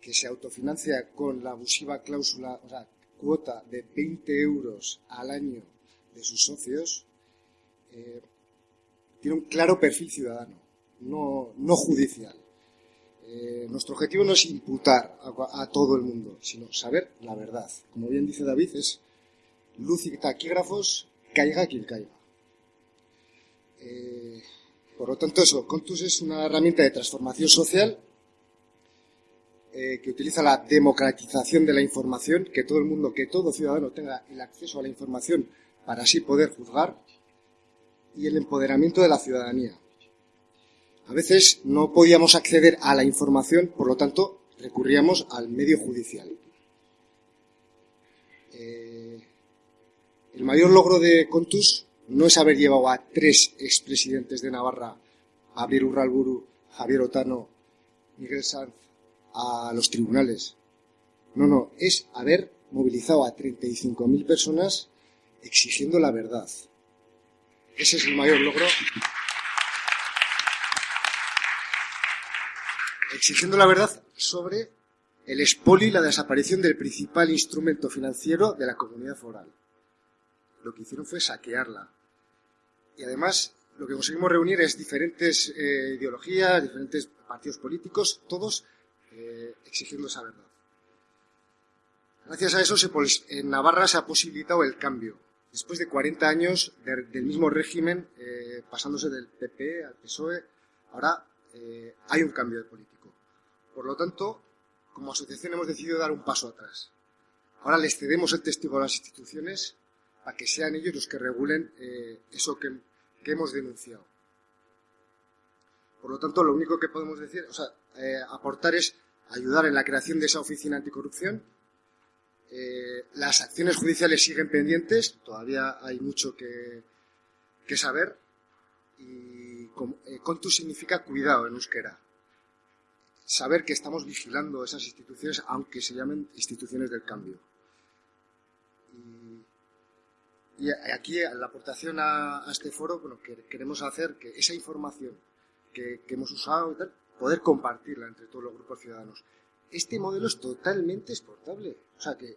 que se autofinancia con la abusiva cláusula, o sea, cuota de 20 euros al año de sus socios, eh, tiene un claro perfil ciudadano, no, judicial. Eh, nuestro objetivo no es imputar a, todo el mundo, sino saber la verdad. Como bien dice David, es luz y taquígrafos, caiga quien caiga. Eh, por lo tanto, eso, Contus es una herramienta de transformación social eh, que utiliza la democratización de la información, que todo el mundo, que todo ciudadano tenga el acceso a la información para así poder juzgar, y el empoderamiento de la ciudadanía. A veces no podíamos acceder a la información, por lo tanto, recurríamos al medio judicial. Eh, el mayor logro de Contus no es haber llevado a tres expresidentes de Navarra, Gabriel Urralburu, Javier Otano, Miguel Sanz, a los tribunales. No, no, es haber movilizado a 35.000 personas exigiendo la verdad. Ese es el mayor logro exigiendo la verdad sobre el expolio y la desaparición del principal instrumento financiero de la comunidad foral. Lo que hicieron fue saquearla. Y además, lo que conseguimos reunir es diferentes eh, ideologías, diferentes partidos políticos, todos eh, exigiendo esa verdad. Gracias a eso, en Navarra se ha posibilitado el cambio. Después de 40 años del mismo régimen, eh, pasándose del PP al PSOE, ahora hay un cambio de política. Por lo tanto, como asociación hemos decidido dar un paso atrás. Ahora les cedemos el testigo a las instituciones para que sean ellos los que regulen eh, eso que, hemos denunciado. Por lo tanto, lo único que podemos decir, o sea, eh, aportar es ayudar en la creación de esa oficina anticorrupción. Eh, las acciones judiciales siguen pendientes, todavía hay mucho que, saber. Y contu significa cuidado en euskera saber que estamos vigilando esas instituciones, aunque se llamen instituciones del cambio. Y, aquí la aportación a, este foro, bueno, que queremos hacer que esa información que, hemos usado, poder compartirla entre todos los grupos ciudadanos. Este modelo es totalmente exportable. O sea que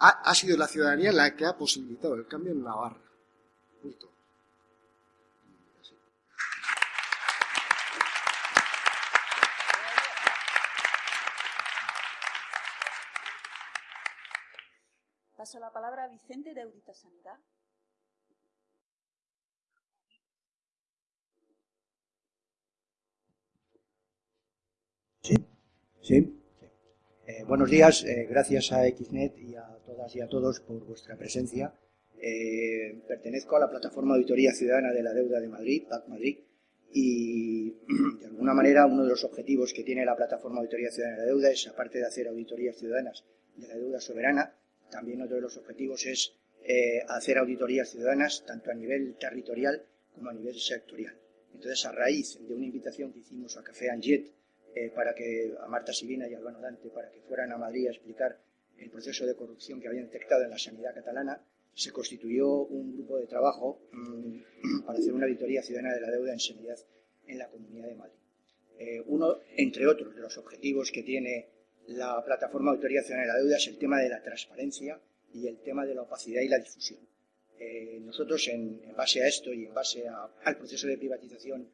ha, ha sido la ciudadanía la que ha posibilitado el cambio en Navarra. Punto. Paso la palabra a Vicente de Audita Sanidad. Sí, sí. Eh, buenos días, eh, gracias a XNET y a todas y a todos por vuestra presencia. Eh, pertenezco a la plataforma Auditoría Ciudadana de la Deuda de Madrid, PAC Madrid, y de alguna manera uno de los objetivos que tiene la plataforma Auditoría Ciudadana de la Deuda es, aparte de hacer auditorías ciudadanas de la deuda soberana, también otro de los objetivos es eh, hacer auditorías ciudadanas tanto a nivel territorial como a nivel sectorial. Entonces, a raíz de una invitación que hicimos a Café Anget eh, para que a Marta Sibina y a Albano Dante para que fueran a Madrid a explicar el proceso de corrupción que habían detectado en la sanidad catalana, se constituyó un grupo de trabajo mm, para hacer una auditoría ciudadana de la deuda en sanidad en la Comunidad de Madrid. Eh, uno, entre otros, de los objetivos que tiene la plataforma Autoridad Ciudadana de la Deuda es el tema de la transparencia y el tema de la opacidad y la difusión. Eh, nosotros, en, base a esto y en base al proceso de privatización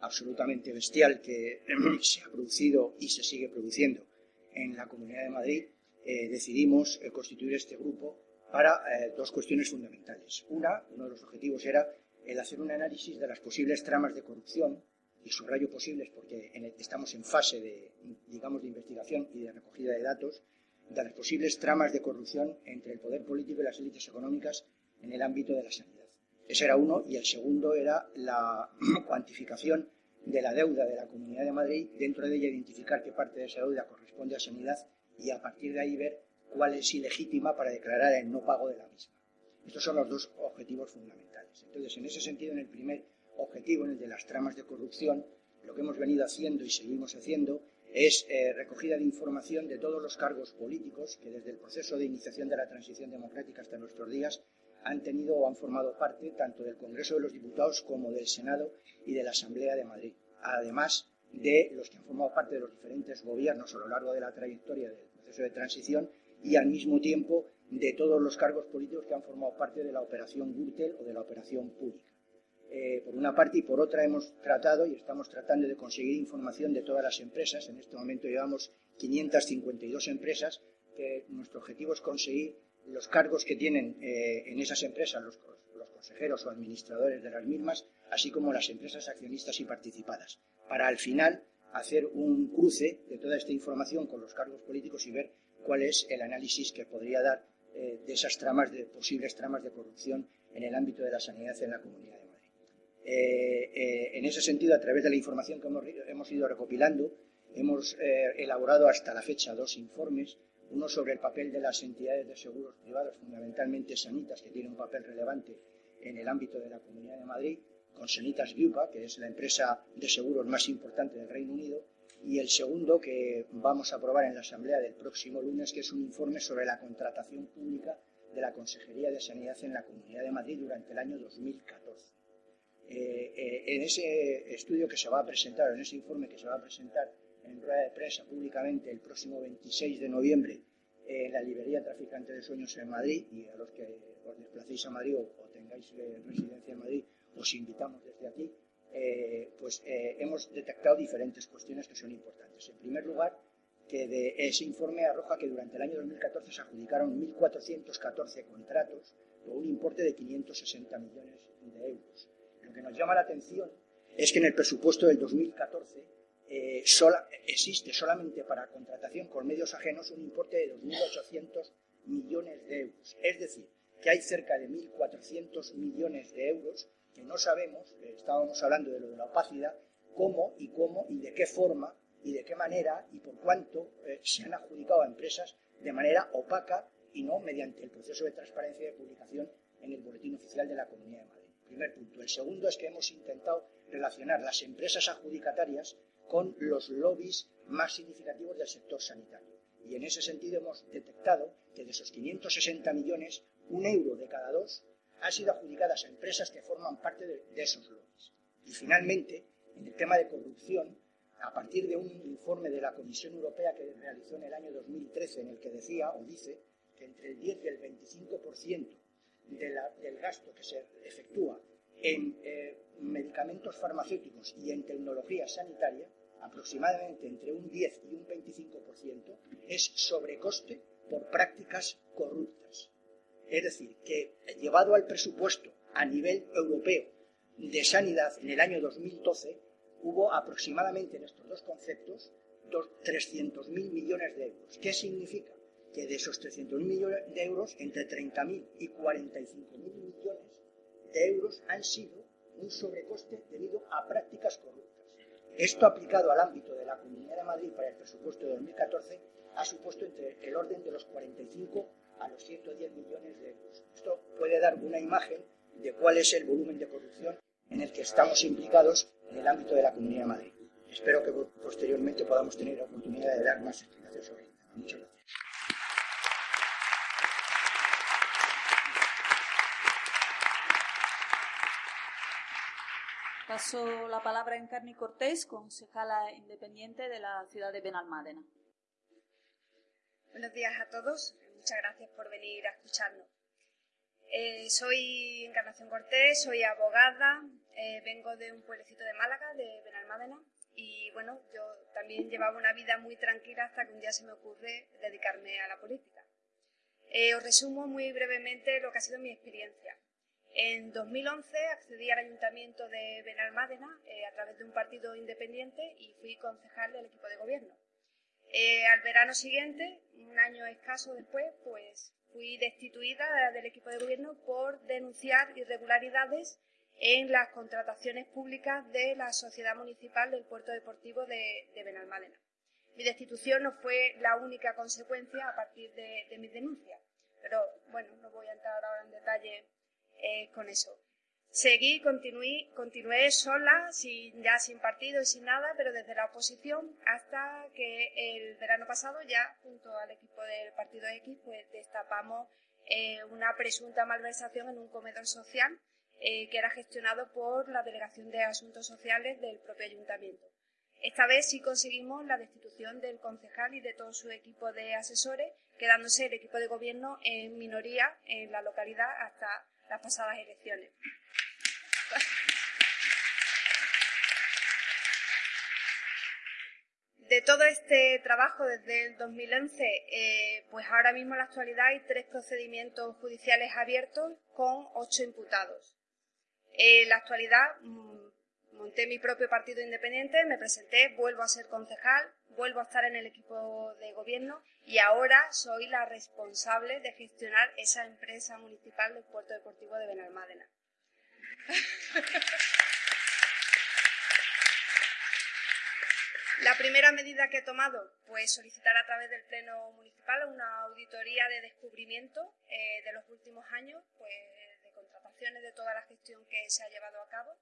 absolutamente bestial que se ha producido y se sigue produciendo en la Comunidad de Madrid, eh, decidimos eh, constituir este grupo para dos cuestiones fundamentales. Una, uno de los objetivos era el hacer un análisis de las posibles tramas de corrupción y subrayo posibles porque estamos en fase de, digamos, de investigación y de recogida de datos de las posibles tramas de corrupción entre el poder político y las élites económicas en el ámbito de la sanidad. Ese era uno y el segundo era la cuantificación de la deuda de la Comunidad de Madrid, dentro de ella identificar qué parte de esa deuda corresponde a sanidad y a partir de ahí ver cuál es ilegítima para declarar el no pago de la misma. Estos son los dos objetivos fundamentales. Entonces, en ese sentido, en el primer objetivo, en el de las tramas de corrupción, lo que hemos venido haciendo y seguimos haciendo es eh, recogida de información de todos los cargos políticos que desde el proceso de iniciación de la transición democrática hasta nuestros días han tenido o han formado parte tanto del Congreso de los Diputados como del Senado y de la Asamblea de Madrid, además de los que han formado parte de los diferentes gobiernos a lo largo de la trayectoria del proceso de transición y al mismo tiempo de todos los cargos políticos que han formado parte de la operación Gürtel o de la operación pública. Eh, por una parte, y por otra hemos tratado y estamos tratando de conseguir información de todas las empresas. En este momento llevamos 552 empresas, que nuestro objetivo es conseguir los cargos que tienen eh, en esas empresas los, consejeros o administradores de las mismas, así como las empresas accionistas y participadas, para al final hacer un cruce de toda esta información con los cargos políticos y ver cuál es el análisis que podría dar eh, de esas tramas, de posibles tramas de corrupción en el ámbito de la sanidad en la Comunidad. Eh, eh, en ese sentido, a través de la información que hemos, ido recopilando, hemos elaborado hasta la fecha dos informes, uno sobre el papel de las entidades de seguros privados, fundamentalmente Sanitas, que tiene un papel relevante en el ámbito de la Comunidad de Madrid, con Sanitas Bupa, que es la empresa de seguros más importante del Reino Unido, y el segundo que vamos a aprobar en la Asamblea del próximo lunes, que es un informe sobre la contratación pública de la Consejería de Sanidad en la Comunidad de Madrid durante el año 2014. Eh, eh, en ese estudio que se va a presentar, en ese informe que se va a presentar en rueda de prensa públicamente el próximo 26 de noviembre en la librería Traficante de Sueños en Madrid, y a los que os desplacéis a Madrid o, tengáis eh, residencia en Madrid, os invitamos desde aquí, eh, pues eh, hemos detectado diferentes cuestiones que son importantes. En primer lugar, que de ese informe arroja que durante el año 2014 se adjudicaron 1.414 contratos por un importe de 560 millones de euros. Lo que nos llama la atención es que en el presupuesto del 2014 eh, existe solamente para contratación con medios ajenos un importe de 2.800 millones de euros. Es decir, que hay cerca de 1.400 millones de euros que no sabemos, estábamos hablando de lo de la opacidad, cómo y cómo y de qué forma y de qué manera y por cuánto eh, se han adjudicado a empresas de manera opaca y no mediante el proceso de transparencia y de publicación en el Boletín Oficial de la Comunidad de Madrid. Primer punto. El segundo es que hemos intentado relacionar las empresas adjudicatarias con los lobbies más significativos del sector sanitario. Y en ese sentido hemos detectado que de esos 560 millones, un euro de cada dos han sido adjudicadas a empresas que forman parte de, esos lobbies. Y finalmente, en el tema de corrupción, a partir de un informe de la Comisión Europea que realizó en el año 2013, en el que decía o dice que entre el 10 y el 25% del gasto que se efectúa en eh, medicamentos farmacéuticos y en tecnología sanitaria, aproximadamente entre un 10 y un 25%, es sobrecoste por prácticas corruptas. Es decir, que llevado al presupuesto a nivel europeo de sanidad en el año 2012, hubo aproximadamente en estos dos conceptos 300.000 millones de euros. ¿Qué significa? Que de esos 300.000 millones de euros, entre 30.000 y 45.000 millones de euros han sido un sobrecoste debido a prácticas corruptas. Esto aplicado al ámbito de la Comunidad de Madrid para el presupuesto de 2014 ha supuesto entre el orden de los 45 a los 110 millones de euros. Esto puede dar una imagen de cuál es el volumen de corrupción en el que estamos implicados en el ámbito de la Comunidad de Madrid. Espero que posteriormente podamos tener la oportunidad de dar más explicaciones sobre esto. Muchas gracias. Paso la palabra a Encarni Cortés, concejala independiente de la ciudad de Benalmádena. Buenos días a todos muchas gracias por venir a escucharnos. Eh, soy Encarnación Cortés, soy abogada, eh, vengo de un pueblecito de Málaga, de Benalmádena, y bueno, yo también llevaba una vida muy tranquila hasta que un día se me ocurre dedicarme a la política. Eh, os resumo muy brevemente lo que ha sido mi experiencia. En 2011 accedí al ayuntamiento de Benalmádena a través de un partido independiente y fui concejal del equipo de gobierno. Eh, al verano siguiente, un año escaso después, pues fui destituida del equipo de gobierno por denunciar irregularidades en las contrataciones públicas de la Sociedad Municipal del Puerto Deportivo de, Benalmádena. Mi destitución no fue la única consecuencia a partir de, de mis denuncias, pero bueno, no voy a entrar ahora en detalle eh, con eso. Seguí, continué, continué sola, sin, ya sin partido y sin nada, pero desde la oposición hasta que el verano pasado ya junto al equipo del partido X pues destapamos eh, una presunta malversación en un comedor social eh, que era gestionado por la Delegación de Asuntos Sociales del propio ayuntamiento. Esta vez sí conseguimos la destitución del concejal y de todo su equipo de asesores, quedándose el equipo de gobierno en minoría en la localidad hasta las pasadas elecciones. De todo este trabajo desde el 2011, eh, pues ahora mismo en la actualidad hay tres procedimientos judiciales abiertos con ocho imputados. En la actualidad mm, monté mi propio partido independiente, me presenté, vuelvo a ser concejal, vuelvo a estar en el equipo de gobierno y ahora soy la responsable de gestionar esa empresa municipal del puerto deportivo de Benalmádena. La primera medida que he tomado, pues solicitar a través del Pleno Municipal una auditoría de descubrimiento eh, de los últimos años, pues de contrataciones de toda la gestión que se ha llevado a cabo.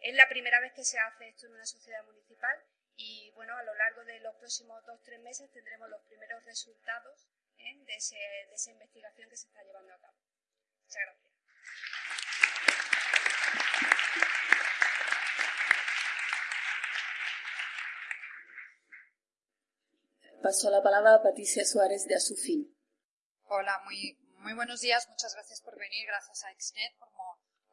Es la primera vez que se hace esto en una sociedad municipal y bueno, a lo largo de los próximos dos o tres meses tendremos los primeros resultados ¿eh? de, de esa investigación que se está llevando a cabo. Muchas gracias. Paso la palabra a Patricia Suárez de Asufin. Hola, muy, muy buenos días. Muchas gracias por venir. Gracias a Xnet por,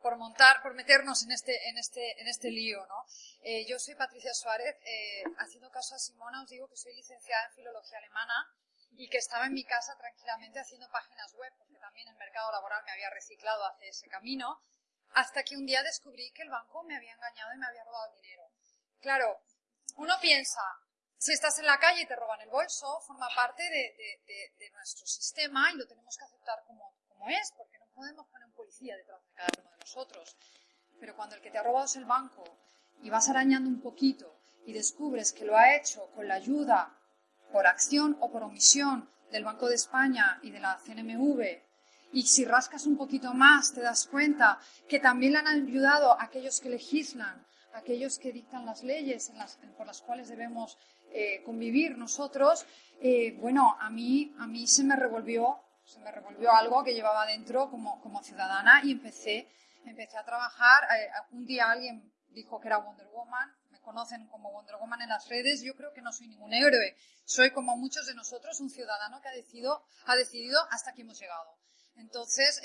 por montar, por meternos en este, en este, en este lío, ¿no? Eh, yo soy Patricia Suárez. Eh, haciendo caso a Simona, os digo que soy licenciada en filología alemana y que estaba en mi casa tranquilamente haciendo páginas web, porque también el mercado laboral me había reciclado hacia ese camino, hasta que un día descubrí que el banco me había engañado y me había robado dinero. Claro, uno piensa, si estás en la calle y te roban el bolso, forma parte de, nuestro sistema y lo tenemos que aceptar como, como, es, porque podemos poner un policía detrás de cada uno de nosotros. Pero cuando el que te ha robado es el banco y vas arañando un poquito y descubres que lo ha hecho con la ayuda, por acción o por omisión, del Banco de España y de la CNMV, y si rascas un poquito más te das cuenta que también le han ayudado a aquellos que legislan, aquellos que dictan las leyes por las cuales debemos eh, convivir nosotros, eh, bueno, a mí, a mí se me revolvió, se me revolvió algo que llevaba dentro como, como ciudadana y empecé, empecé a trabajar. Eh, un día alguien dijo que era Wonder Woman, me conocen como Wonder Woman en las redes, yo creo que no soy ningún héroe, soy como muchos de nosotros un ciudadano que ha decidido, ha decidido hasta aquí hemos llegado. Entonces,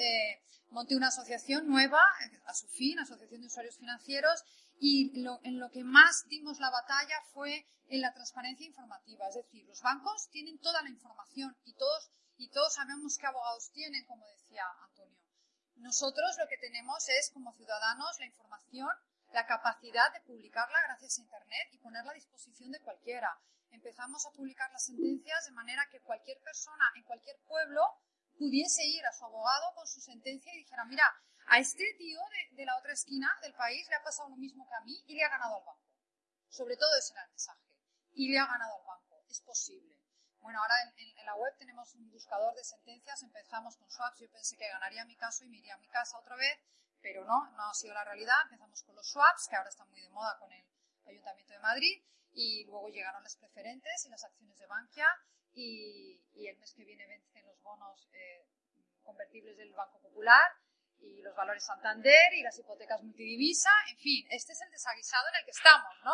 monté una asociación nueva, a su fin, Asociación de Usuarios Financieros, y en lo que más dimos la batalla fue en la transparencia informativa. Es decir, los bancos tienen toda la información y todos, y todos sabemos qué abogados tienen, como decía Antonio. Nosotros lo que tenemos es, como ciudadanos, la información, la capacidad de publicarla gracias a Internet y ponerla a disposición de cualquiera. Empezamos a publicar las sentencias de manera que cualquier persona en cualquier pueblo pudiese ir a su abogado con su sentencia y dijera, mira, a este tío de, la otra esquina del país le ha pasado lo mismo que a mí y le ha ganado al banco. Sobre todo ese era el mensaje. Y le ha ganado al banco. Es posible. Bueno, ahora en, la web tenemos un buscador de sentencias. Empezamos con swaps. Yo pensé que ganaría mi caso y me iría a mi casa otra vez, pero no, no ha sido la realidad. Empezamos con los swaps, que ahora están muy de moda con el Ayuntamiento de Madrid. Y luego llegaron las preferentes y las acciones de Bankia. Y, el mes que viene vencen los bonos eh, convertibles del Banco Popular y los valores Santander y las hipotecas multidivisa, en fin, este es el desaguisado en el que estamos, ¿no?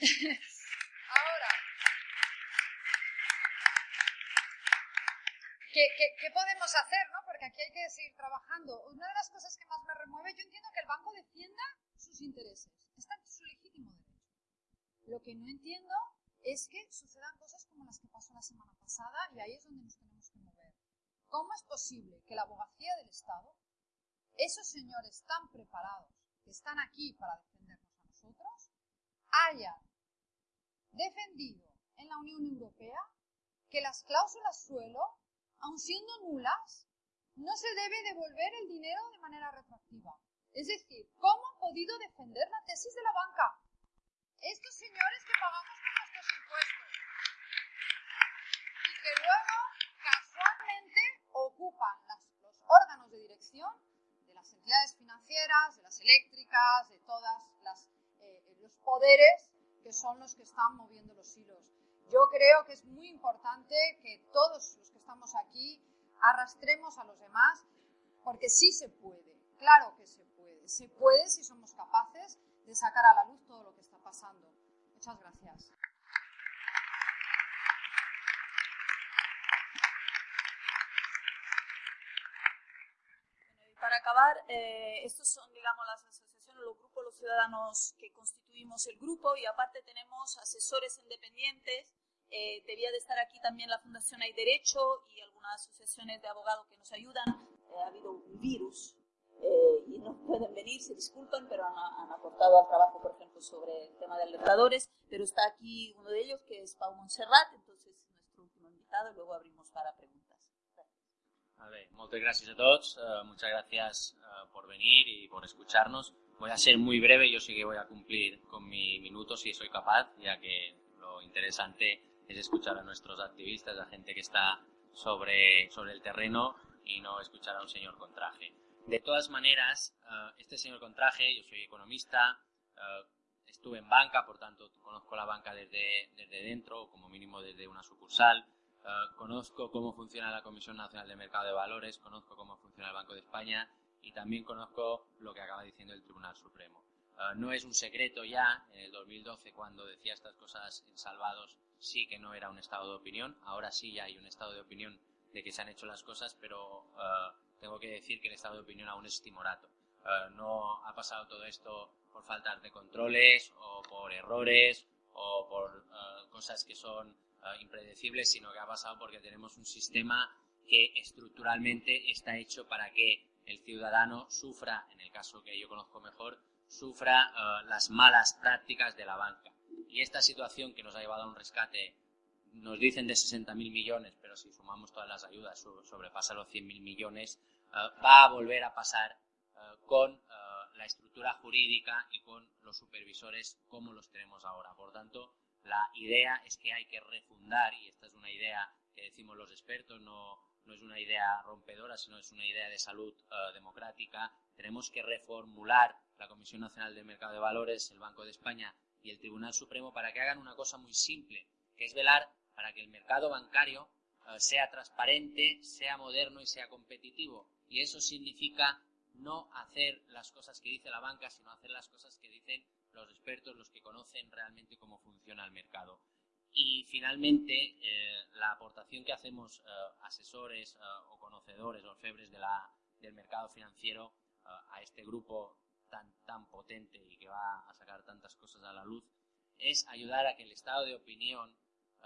Ahora, ¿qué, ¿qué, podemos hacer, no? Porque aquí hay que seguir trabajando. Una de las cosas que más me remueve, yo entiendo que el banco defienda sus intereses, está en su legítimo derecho. Lo que no entiendo es que sucedan cosas como las que pasó la semana pasada y ahí es donde nos tenemos que mover. ¿Cómo es posible que la abogacía del Estado esos señores tan preparados que están aquí para defendernos a nosotros hayan defendido en la Unión Europea que las cláusulas suelo, aun siendo nulas, no se debe devolver el dinero de manera retroactiva. Es decir, ¿cómo han podido defender la tesis de la banca? Estos señores que pagamos con nuestros impuestos y que luego casualmente ocupan los órganos de dirección las entidades financieras, de las eléctricas, de todas las, eh, los poderes que son los que están moviendo los hilos. Yo creo que es muy importante que todos aquí arrastremos a los demás, porque sí se puede, claro que se puede. Se puede si somos capaces de sacar a la luz todo lo que está pasando. Muchas gracias. para acabar, eh, estos son, digamos, las asociaciones, los grupos, los ciudadanos que constituimos el grupo y aparte tenemos asesores independientes Eh, debía de estar aquí también la Fundación Hay Derecho y algunas asociaciones de abogados que nos ayudan. Eh, ha habido un virus eh, y no pueden venir, se disculpan, pero han, aportado al trabajo, por ejemplo, sobre el tema de alertadores. Pero está aquí uno de ellos, que es Pau Montserrat, entonces nuestro último invitado, y luego abrimos para preguntas. Vale, muchas gracias a todos, muchas gracias por venir y por escucharnos. Voy a ser muy breve, yo sí que voy a cumplir con mi minuto si soy capaz, ya que lo interesante es escuchar a nuestros activistas, a gente que está sobre, sobre el terreno y no escuchar a un señor con traje. De todas maneras, eh, este señor con traje, yo soy economista, eh, estuve en banca, por tanto conozco la banca desde, desde dentro, como mínimo desde una sucursal, eh, conozco cómo funciona la Comisión Nacional de Mercado de Valores, conozco cómo funciona el Banco de España y también conozco lo que acaba diciendo el Tribunal Supremo. no es un secreto ya, en el 2012 cuando decía estas cosas en Salvados, sí que no era un estado de opinión, ahora sí ya hay un estado de opinión de que se han hecho las cosas, pero tengo que decir que el estado de opinión aún es timorato. Eh, no ha pasado todo esto por falta de controles o por errores o por eh, cosas que son eh, impredecibles, sino que ha pasado porque tenemos un sistema que estructuralmente está hecho para que el ciudadano sufra, en el caso que yo conozco mejor, sufra las malas prácticas de la banca. Y esta situación que nos ha llevado a un rescate, nos dicen de 60.000 millones, pero si sumamos todas las ayudas sobrepasa los 100.000 millones, eh, va a volver a pasar eh, con eh, la estructura jurídica y con los supervisores como los tenemos ahora. Por tanto, la idea es que hay que refundar, y esta es una idea que decimos los expertos, no, no es una idea rompedora, sino es una idea de salud democrática. Tenemos que reformular la Comisión Nacional del Mercado de Valores, el Banco de España y el Tribunal Supremo para que hagan una cosa muy simple, que es velar para que el mercado bancario sea transparente, sea moderno y sea competitivo y eso significa no hacer las cosas que dice la banca, sino hacer las cosas que dicen los expertos, los que conocen realmente cómo funciona el mercado. Y finalmente, eh, la aportación que hacemos eh, asesores eh, o conocedores o orfebres de del mercado financiero a este grupo tan, tan potente y que va a sacar tantas cosas a la luz es ayudar a que el estado de opinión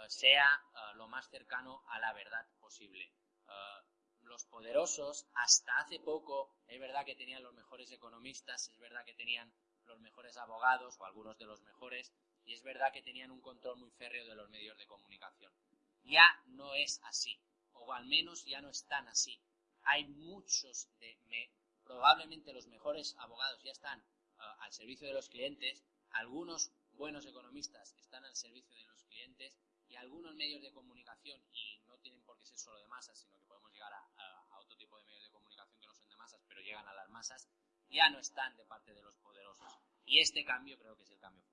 sea lo más cercano a la verdad posible los poderosos, hasta hace poco, es verdad que tenían los mejores economistas, es verdad que tenían los mejores abogados o algunos de los mejores, y es verdad que tenían un control muy férreo de los medios de comunicación. Ya no es así, o al menos ya no están así. Hay muchos de, probablemente los mejores abogados ya están uh, al servicio de los clientes, algunos buenos economistas están al servicio de los clientes y algunos medios de comunicación, y no tienen por qué ser solo de masas, sino que podemos llegar a, otro tipo de medios de comunicación que no son de masas, pero llegan a las masas, ya no están de parte de los poderosos. Y este cambio creo que es el cambio.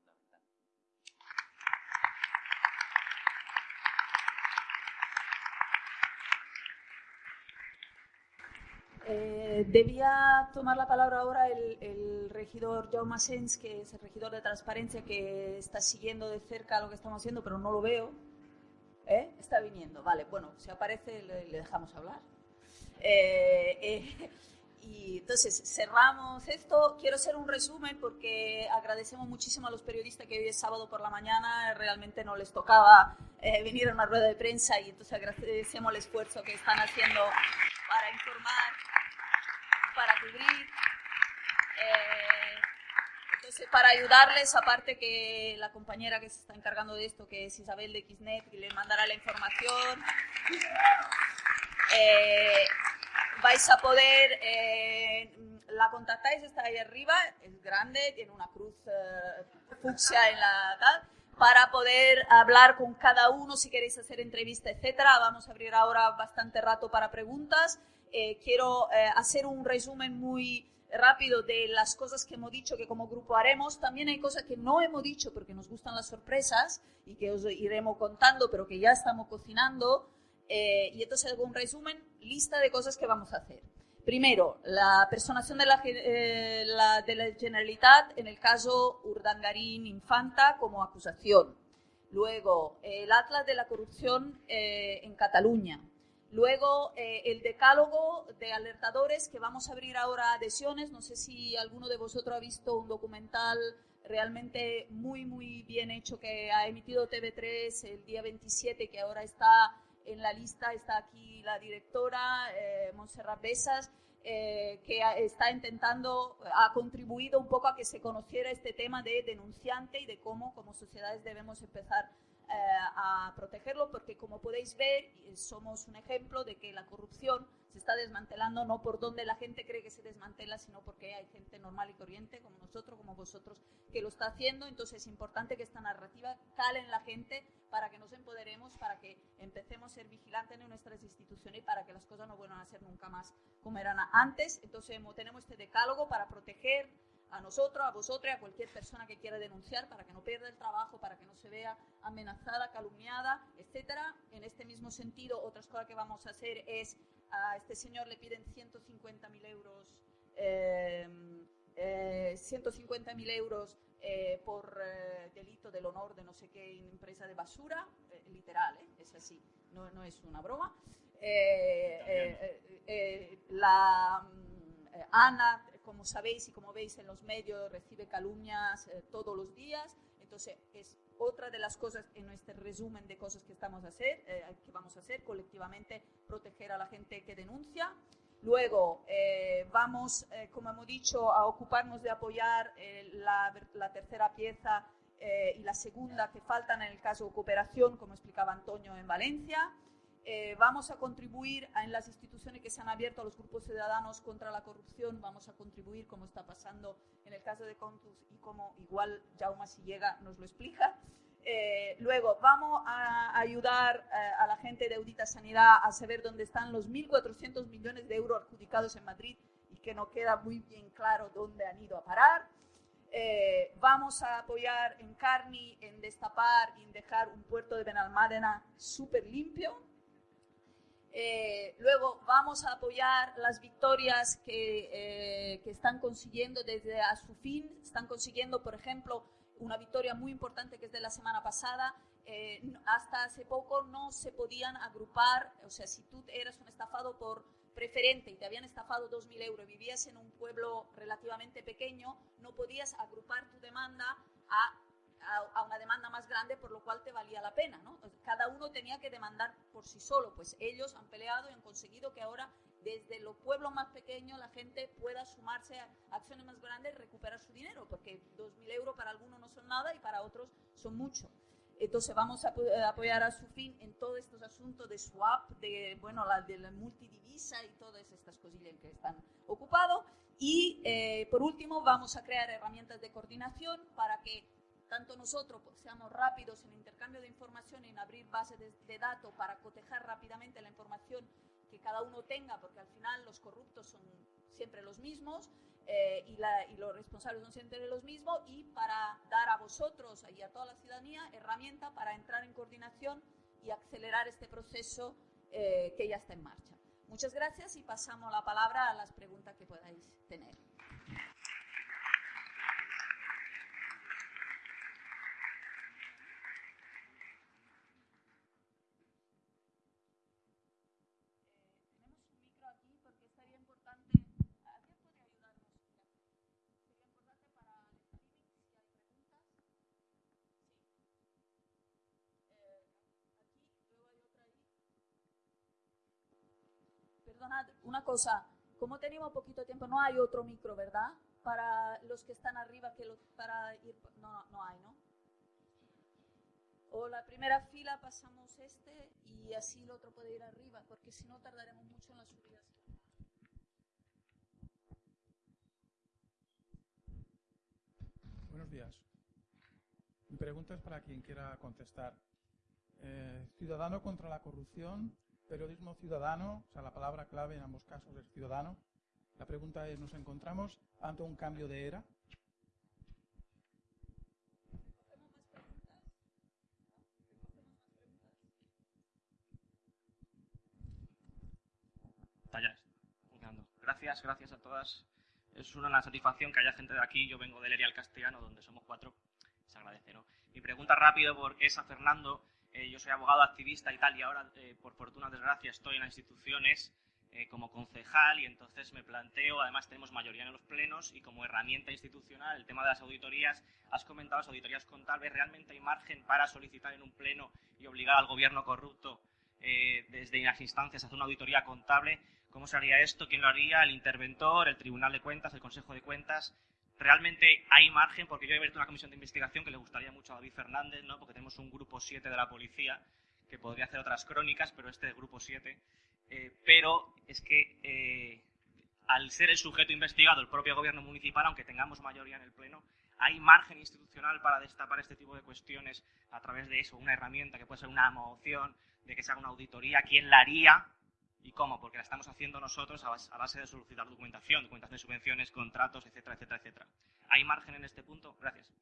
Eh, debía tomar la palabra ahora el, el, regidor Jaume Sens, que es el regidor de transparencia, que está siguiendo de cerca lo que estamos haciendo, pero no lo veo. ¿Eh? Está viniendo, vale. Bueno, si aparece le, dejamos hablar. Eh, eh, y entonces cerramos esto. Quiero hacer un resumen porque agradecemos muchísimo a los periodistas que hoy es sábado por la mañana. Realmente no les tocaba venir a una rueda de prensa y entonces agradecemos el esfuerzo que están haciendo para informar, para cubrir. Entonces, para ayudarles, aparte que la compañera que se está encargando de esto, que es Isabel de Xnet, que le mandará la información, eh, vais a poder, eh, la contactáis, está ahí arriba, es grande, tiene una cruz eh, fucsia en la tal, para poder hablar con cada uno si queréis hacer entrevista, etcétera. Vamos a abrir ahora bastante rato para preguntas. Quiero hacer un resumen muy rápido de las cosas que hemos dicho que como grupo haremos. También hay cosas que no hemos dicho porque nos gustan las sorpresas y que os iremos contando, pero que ya estamos cocinando. Eh, y entonces hago un resumen, lista de cosas que vamos a hacer. Primero, la personación de la, eh, la, de la Generalitat en el caso Urdangarín Infanta como acusación. Luego, el Atlas de la Corrupción eh, en Cataluña. Luego, eh, el decálogo de alertadores que vamos a abrir ahora adhesiones. No sé si alguno de vosotros ha visto un documental realmente muy, muy bien hecho que ha emitido TV3 el día 27, que ahora está en la lista, está aquí la directora, eh, Montserrat Besas, eh, que está intentando, ha contribuido un poco a que se conociera este tema de denunciante y de cómo como sociedades debemos empezar a protegerlo, porque como podéis ver, somos un ejemplo de que la corrupción se está desmantelando no por donde la gente cree que se desmantela, sino porque hay gente normal y corriente como nosotros, como vosotros, que lo está haciendo. Entonces es importante que esta narrativa cale en la gente para que nos empoderemos, para que empecemos a ser vigilantes en nuestras instituciones y para que las cosas no vuelvan a ser nunca más como eran antes. Entonces tenemos este decálogo para proteger a nosotros, a vosotros, a cualquier persona que quiera denunciar para que no pierda el trabajo, para que no se vea amenazada, calumniada, etcétera. En este mismo sentido, otras cosas que vamos a hacer es a este señor le piden 150.000 euros, eh, eh, 150.000 euros eh, por eh, delito del honor de no sé qué empresa de basura, eh, literal, es así, no, no, es una broma. la mm, Ana, como sabéis y como veis en los medios, recibe calumnias todos los días, entonces es otra de las cosas en nuestro resumen de cosas que, estamos a hacer, eh, que vamos a hacer colectivamente, proteger a la gente que denuncia. Luego eh, vamos, eh, como hemos dicho, a ocuparnos de apoyar la, la, tercera pieza y la segunda que faltan en el caso de cooperación, como explicaba Antonio en Valencia. Eh, vamos a contribuir en las instituciones que se han abierto a los grupos ciudadanos contra la corrupción, vamos a contribuir como está pasando en el caso de Contus y como igual Jaume si llega nos lo explica. Eh, luego, vamos a ayudar eh, a la gente de Audita Sanidad a saber dónde están los 1.400 millones de euros adjudicados en Madrid y que no queda muy bien claro dónde han ido a parar. vamos a apoyar en Carni en destapar y en dejar un puerto de Benalmádena súper limpio. Eh, luego vamos a apoyar las victorias que, eh, que, están consiguiendo desde a su fin. Están consiguiendo, por ejemplo, una victoria muy importante que es de la semana pasada. Eh, hasta hace poco no se podían agrupar, o sea, si tú eras un estafado por preferente y te habían estafado 2.000 euros y vivías en un pueblo relativamente pequeño, no podías agrupar tu demanda a a, una demanda más grande, por lo cual te valía la pena. ¿no? Cada uno tenía que demandar por sí solo, pues ellos han peleado y han conseguido que ahora desde los pueblos más pequeños la gente pueda sumarse a acciones más grandes y recuperar su dinero, porque 2.000 euros para algunos no son nada y para otros son mucho. Entonces vamos a apoyar a su fin en todos estos asuntos de swap, de, bueno, la, de la multidivisa y todas estas cosillas que están ocupados. Y eh, por último vamos a crear herramientas de coordinación para que tanto nosotros pues, seamos rápidos en intercambio de información en abrir bases de, datos para cotejar rápidamente la información que cada uno tenga, porque al final los corruptos son siempre los mismos eh, y, y, los responsables son siempre los mismos, y para dar a vosotros y a toda la ciudadanía herramienta para entrar en coordinación y acelerar este proceso eh, que ya está en marcha. Muchas gracias y pasamos la palabra a las preguntas que podáis tener. Una cosa, como tenemos poquito tiempo, no hay otro micro, ¿verdad? Para los que están arriba, que para ir, no, no hay, ¿no? O la primera fila pasamos este y así el otro puede ir arriba, porque si no tardaremos mucho en la subida. Buenos días. Mi pregunta es para quien quiera contestar. Eh, ciudadano contra la corrupción periodismo ciudadano, o sea, la palabra clave en ambos casos es ciudadano. La pregunta es, ¿nos encontramos ante un cambio de era? Gracias, gracias a todas. Es una satisfacción que haya gente de aquí. Yo vengo del Erial Castellano, donde somos cuatro. Se agradece. Mi pregunta rápido porque es a Fernando eh, yo soy abogado activista y tal, y ahora, eh, por fortuna, desgracia, estoy en las instituciones eh, como concejal y entonces me planteo, además tenemos mayoría en los plenos y como herramienta institucional el tema de las auditorías, has comentado las auditorías contables, ¿realmente hay margen para solicitar en un pleno y obligar al gobierno corrupto desde las instancias a hacer una auditoría contable? ¿Cómo se haría esto? ¿Quién lo haría? ¿El interventor? ¿El Tribunal de Cuentas? ¿El Consejo de Cuentas? Realmente hay margen, porque yo he abierto una comisión de investigación que le gustaría mucho a David Fernández, ¿no? porque tenemos un grupo 7 de la policía que podría hacer otras crónicas, pero este es grupo 7. Eh, pero es que eh, al ser el sujeto investigado el propio gobierno municipal, aunque tengamos mayoría en el Pleno, hay margen institucional para destapar este tipo de cuestiones a través de eso, una herramienta que puede ser una moción, de que se haga una auditoría, quién la haría, ¿Y cómo? Porque la estamos haciendo nosotros a base, de solicitar documentación, documentación de subvenciones, contratos, etcétera, etcétera, etcétera. ¿Hay margen en este punto? Gracias.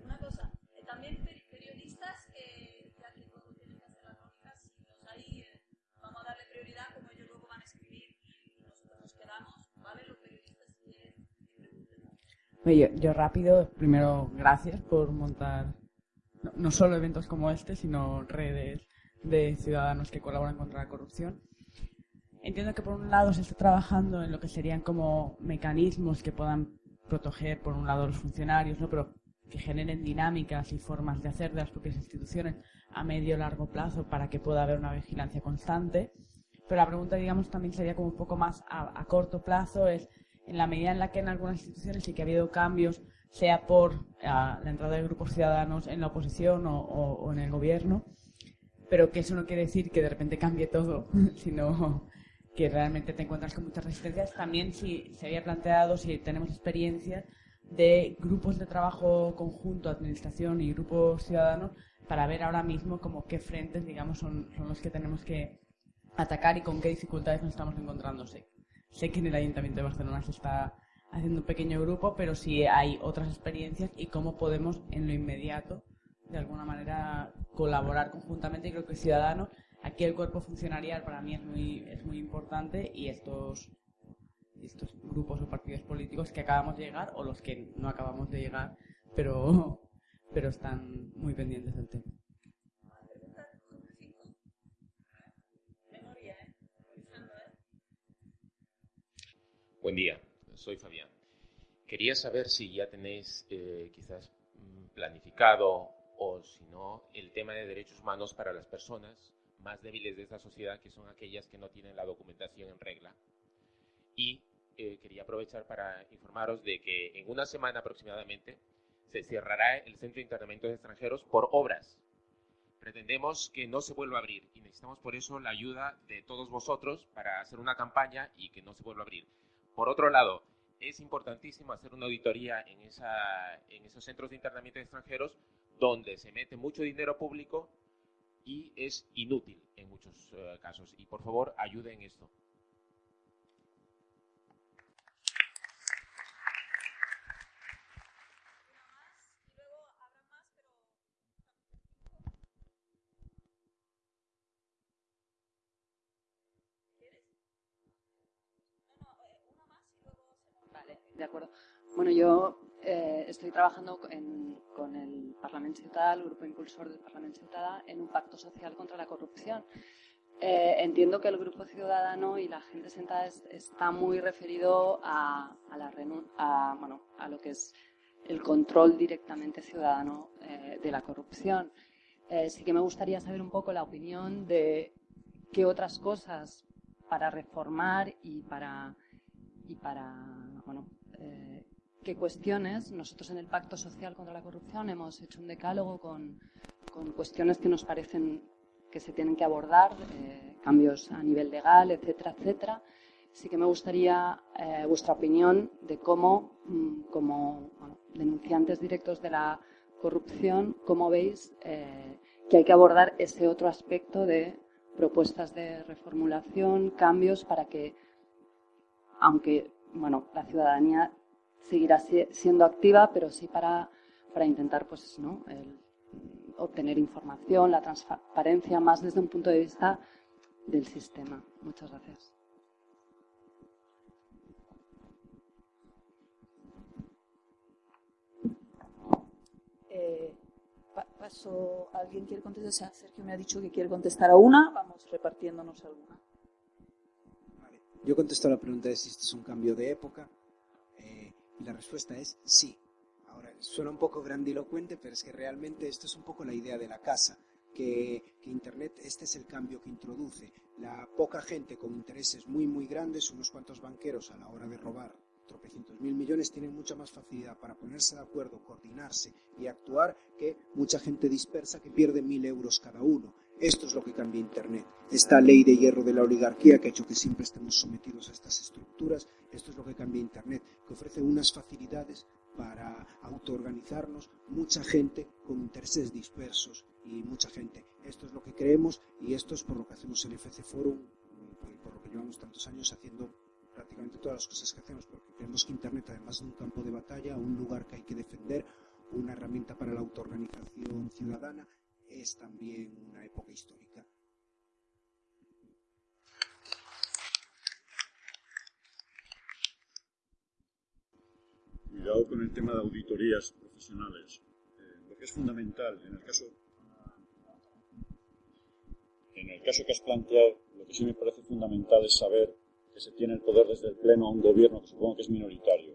Una cosa, también periodistas que ya que todo tienen que hacer las crónicas, los ahí eh, vamos a darle prioridad como ellos luego van a escribir y nosotros nos quedamos, ¿vale? Los periodistas yo, rápido, primero gracias por montar no, solo eventos como este, sino redes de ciudadanos que colaboran contra la corrupción. Entiendo que por un lado se está trabajando en lo que serían como mecanismos que puedan proteger por un lado a los funcionarios, ¿no? pero que generen dinámicas y formas de hacer de las propias instituciones a medio o largo plazo para que pueda haber una vigilancia constante. Pero la pregunta, digamos, también sería como un poco más a, a corto plazo, es en la medida en la que en algunas instituciones sí que ha habido cambios, sea por ah, la entrada de grupos ciudadanos en la oposición o, en el gobierno, pero que eso no quiere decir que de repente cambie todo, sino que realmente te encuentras con muchas resistencias. También si se había planteado, si tenemos experiencias de grupos de trabajo conjunto, administración y grupos ciudadanos, para ver ahora mismo como qué frentes, digamos, son, son los que tenemos que atacar y con qué dificultades nos estamos encontrándose. Sé que en el Ayuntamiento de Barcelona se está haciendo un pequeño grupo, pero sí hay otras experiencias y cómo podemos en lo inmediato, de alguna manera, colaborar conjuntamente. Creo que Ciudadanos, aquí el cuerpo funcionarial para mí es muy, es muy importante y estos, estos grupos o partidos políticos que acabamos de llegar o los que no acabamos de llegar, pero, pero están muy pendientes del tema. Buen día, soy Fabián. Quería saber si ya tenéis eh, quizás mm, planificado o si no el tema de derechos humanos para las personas más débiles de esta sociedad, que son aquellas que no tienen la documentación en regla. Y eh, quería aprovechar para informaros de que en una semana aproximadamente se cerrará el Centro de Internamiento de Extranjeros por obras. Pretendemos que no se vuelva a abrir y necesitamos por eso la ayuda de todos vosotros para hacer una campaña y que no se vuelva a abrir. Por otro lado, es importantísimo hacer una auditoría en, esos centros de internamiento de extranjeros donde se mete mucho dinero público y es inútil en muchos eh, casos. Y por favor, ayuden en esto. De acuerdo. Bueno, yo eh, estoy trabajando con el Parlamento Ciudad, el grupo impulsor del Parlamento Ciudad, en un pacto social contra la corrupción. Eh, entiendo que el grupo ciudadano y la gente sentada está muy referido a, la a, bueno, a lo que es el control directamente ciudadano eh, de la corrupción. sí que me gustaría saber un poco la opinión de qué otras cosas para reformar y para, y para eh, qué cuestiones. Nosotros en el Pacto Social contra la Corrupción hemos hecho un decálogo con, cuestiones que nos parecen que se tienen que abordar, eh, cambios a nivel legal, etcétera, etcétera. Sí que me gustaría eh, vuestra opinión de cómo, mm, como denunciantes directos de la corrupción, cómo veis que hay que abordar ese otro aspecto de propuestas de reformulación, cambios para que, aunque bueno, la ciudadanía seguirá siendo activa, pero sí para, para intentar pues, ¿no? El, obtener información, la transparencia, más desde un punto de vista del sistema. Muchas gracias. Eh, ¿alguien quiere contestar? Sergio me ha dicho que quiere contestar a una, vamos repartiéndonos alguna. Yo contesto a la pregunta de si esto es un cambio de época la respuesta es sí. Ahora, suena un poco grandilocuente, pero es que realmente esto es un poco la idea de la casa, que, que Internet, este es el cambio que introduce. La poca gente con intereses muy, muy grandes, unos cuantos banqueros a la hora de robar tropecientos mil millones tienen mucha más facilidad para ponerse de acuerdo, coordinarse y actuar que mucha gente dispersa que pierde mil euros cada uno. Esto es lo que cambia Internet. Esta ley de hierro de la oligarquía que ha hecho que siempre estemos sometidos a estas estructuras, esto es lo que cambia Internet, que ofrece unas facilidades para autoorganizarnos, mucha gente con intereses dispersos y mucha gente. Esto es lo que creemos y esto es por lo que hacemos el FC Forum, por lo que llevamos tantos años haciendo prácticamente todas las cosas que hacemos, porque creemos que Internet, además de un campo de batalla, un lugar que hay que defender, una herramienta para la autoorganización ciudadana, es también una época histórica. Cuidado con el tema de auditorías profesionales, eh, lo que es fundamental en el caso en el caso que has planteado, lo que sí me parece fundamental es saber que se tiene el poder desde el Pleno a un gobierno que supongo que es minoritario.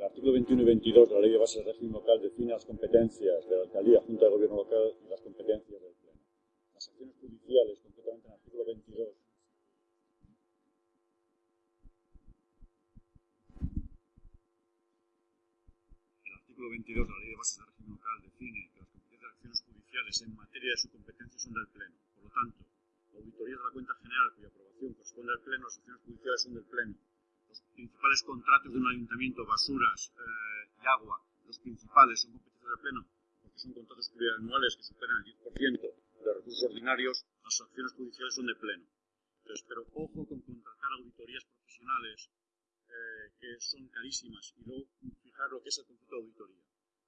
El artículo 21 y 22 de la Ley de Bases del Régimen Local define las competencias de la Alcaldía, Junta de Gobierno Local y las competencias del Pleno. Las acciones judiciales, concretamente en el artículo 22, el artículo 22 de la Ley de Bases del Régimen Local define que las competencias de acciones judiciales en materia de su competencia son del Pleno. Por lo tanto, auditorías de la cuenta general cuya aprobación corresponde al Pleno, las acciones judiciales son del Pleno. Los principales contratos de un ayuntamiento, basuras eh, y agua, los principales son competencias del Pleno, porque son contratos plurianuales que superan el 10% de recursos ordinarios, las acciones judiciales son del Pleno. Entonces, pero ojo con contratar auditorías profesionales eh, que son carísimas y luego fijar lo que es el concepto de auditoría.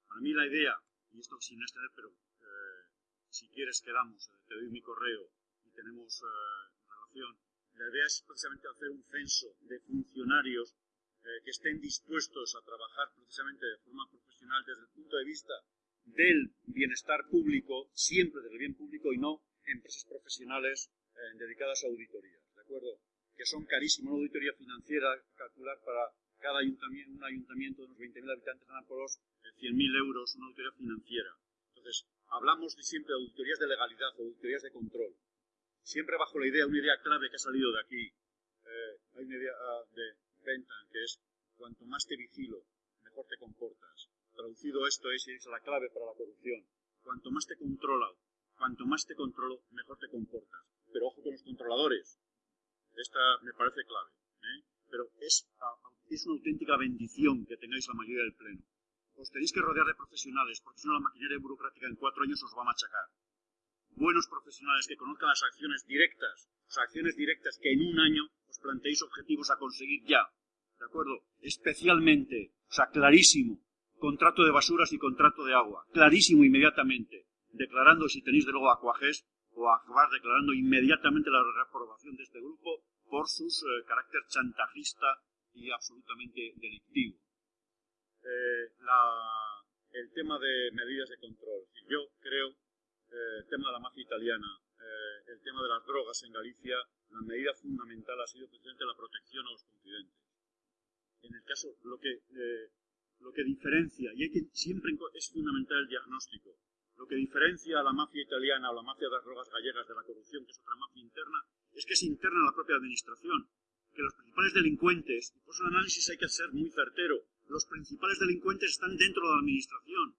Para mí la idea, y esto sin extender, pero eh, si quieres quedamos, te doy mi correo tenemos eh, relación. La idea es precisamente hacer un censo de funcionarios eh, que estén dispuestos a trabajar precisamente de forma profesional desde el punto de vista del bienestar público, siempre del bien público y no empresas profesionales eh, dedicadas a auditorías, ¿de acuerdo? Que son carísimas. Una auditoría financiera, calcular para cada ayuntamiento, un ayuntamiento de unos 20.000 habitantes gana por los 100.000 euros una auditoría financiera. Entonces, hablamos de siempre de auditorías de legalidad, auditorías de control siempre bajo la idea, una idea clave que ha salido de aquí, eh, hay una idea ah, de venta que es cuanto más te vigilo, mejor te comportas. Traducido esto es, es la clave para la corrupción. Cuanto más te controla, cuanto más te controlo, mejor te comportas. Pero ojo con los controladores. Esta me parece clave. ¿eh? Pero es, ah, es una auténtica bendición que tengáis la mayoría del pleno. Os tenéis que rodear de profesionales, porque si no la maquinaria burocrática en cuatro años os va a machacar buenos profesionales que conozcan las acciones directas, las acciones directas que en un año os planteéis objetivos a conseguir ya. ¿De acuerdo? Especialmente, o sea, clarísimo, contrato de basuras y contrato de agua. Clarísimo inmediatamente. Declarando, si tenéis de luego acuajes, o acabar declarando inmediatamente la reaprobación de este grupo por su eh, carácter chantajista y absolutamente delictivo. Eh, el tema de medidas de control. Yo creo el tema de la mafia italiana, eh, el tema de las drogas en Galicia, la medida fundamental ha sido precisamente la protección a los confidentes. En el caso, lo que, eh, lo que diferencia, y hay que, siempre es fundamental el diagnóstico, lo que diferencia a la mafia italiana o la mafia de las drogas gallegas de la corrupción, que es otra mafia interna, es que es interna a la propia administración. Que los principales delincuentes, y por el análisis hay que ser muy certero, los principales delincuentes están dentro de la administración.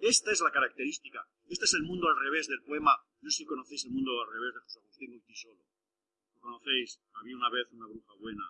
Esta es la característica. Este es el mundo al revés del poema. No sé si conocéis el mundo al revés de José Agustín Urtisolo. ¿Lo conocéis? Había una vez una bruja buena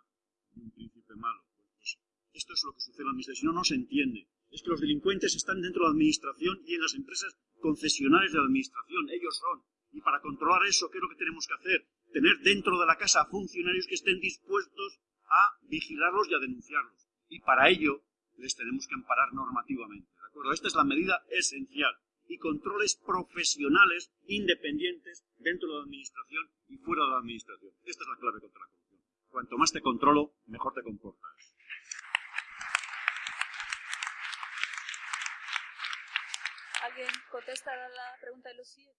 y un príncipe malo. Pues esto es lo que sucede en la administración. No, se entiende. Es que los delincuentes están dentro de la administración y en las empresas concesionales de la administración. Ellos son. Y para controlar eso, ¿qué es lo que tenemos que hacer? Tener dentro de la casa funcionarios que estén dispuestos a vigilarlos y a denunciarlos. Y para ello les tenemos que amparar normativamente. ¿De acuerdo? Esta es la medida esencial y controles profesionales independientes dentro de la administración y fuera de la administración. Esta es la clave contra la corrupción. Cuanto más te controlo, mejor te comportas. ¿Alguien contesta a la pregunta de los siete?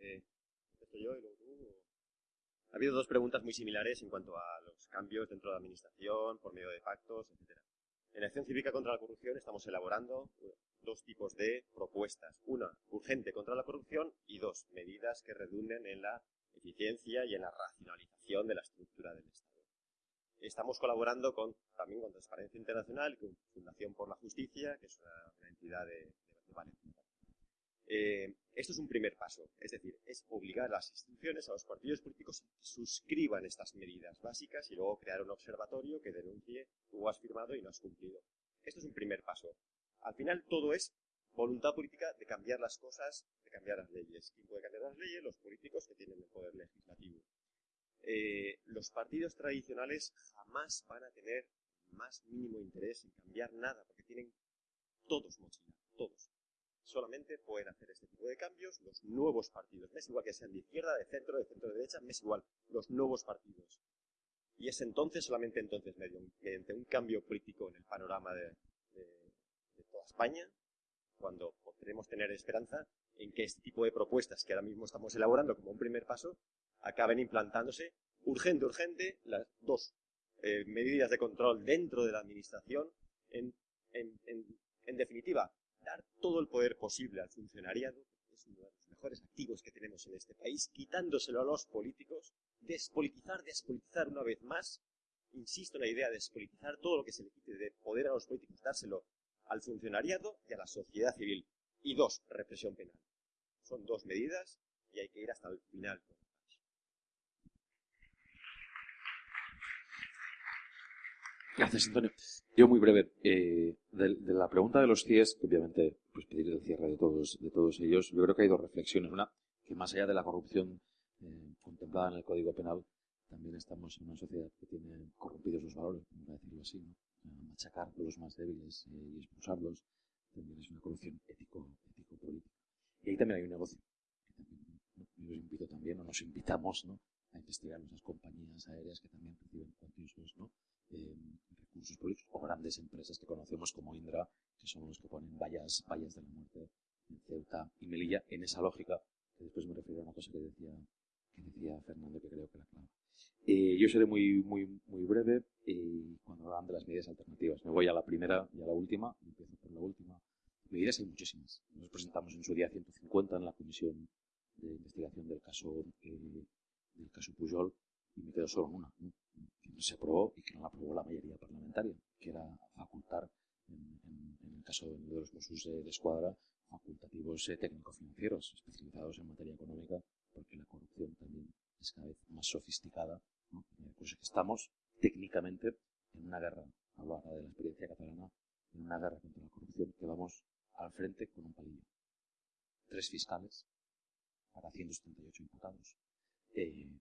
Eh, ¿estoy yo y luego? Ha habido dos preguntas muy similares en cuanto a los cambios dentro de la administración, por medio de pactos, etc. En Acción Cívica contra la Corrupción estamos elaborando dos tipos de propuestas. Una, urgente contra la corrupción y dos, medidas que redunden en la eficiencia y en la racionalización de la estructura del Estado. Estamos colaborando con, también con Transparencia Internacional y con Fundación por la Justicia, que es una, entidad de, de, Valencia. Eh, esto es un primer paso, es decir, es obligar a las instituciones, a los partidos políticos, que suscriban estas medidas básicas y luego crear un observatorio que denuncie, tú has firmado y no has cumplido. Esto es un primer paso. Al final todo es voluntad política de cambiar las cosas, de cambiar las leyes. ¿Quién puede cambiar las leyes? Los políticos que tienen el poder legislativo. Eh, los partidos tradicionales jamás van a tener más mínimo interés en cambiar nada, porque tienen todos mochila, todos. Solamente pueden hacer este tipo de cambios los nuevos partidos. Me es igual que sean de izquierda, de centro, de centro, de derecha, me es igual, los nuevos partidos. Y es entonces, solamente entonces, mediante un cambio político en el panorama de, toda España, cuando podremos tener esperanza en que este tipo de propuestas que ahora mismo estamos elaborando como un primer paso acaben implantándose urgente, urgente, las dos eh, medidas de control dentro de la administración, en, en, en, definitiva, dar todo el poder posible al funcionariado, que es uno de los mejores activos que tenemos en este país, quitándoselo a los políticos, despolitizar, despolitizar una vez más, insisto en la idea de despolitizar todo lo que se le quite de poder a los políticos, dárselo al funcionariado y a la sociedad civil. Y dos, represión penal. Son dos medidas y hay que ir hasta el final. Gracias, Antonio. Yo muy breve. Eh, de, la pregunta de los CIES, que obviamente pues pedir el cierre de todos, de todos ellos, yo creo que hay dos reflexiones. Una, que más allá de la corrupción eh, contemplada en el Código Penal, también estamos en una sociedad que tiene corrompidos los valores, para decirlo así, ¿no? machacar a los más débiles eh, y expulsarlos, también es una corrupción ético, ético política. Y ahí también hay un negocio. También, ¿no? invito también, o nos invitamos, ¿no? a investigar esas compañías aéreas que también reciben cuantiosos ¿no? Eh, recursos políticos o grandes empresas que conocemos como Indra, que son los que ponen vallas, vallas de la muerte en Ceuta y Melilla, en esa lógica, que después me refiero a una cosa que decía, que decía Fernando, que creo que la clave. Eh, yo seré muy, muy, muy breve eh, cuando hablan de las medidas alternativas. Me voy a la primera y a la última, empiezo por la última. Medidas hay muchísimas. Nos presentamos en su día 150 en la comisión de investigación del caso eh, del caso Pujol y me quedo solo en una, que no se aprobó y que no la aprobó la mayoría parlamentaria, que era facultar, en, el caso de los Mossos de, Escuadra, facultativos eh, técnico-financieros especializados en materia económica, porque la corrupción también es cada vez más sofisticada. ¿no? Pues estamos técnicamente en una guerra, hablo ahora de la experiencia catalana, en una guerra contra la corrupción, que vamos al frente con un palillo. Tres fiscales para 178 imputados eh,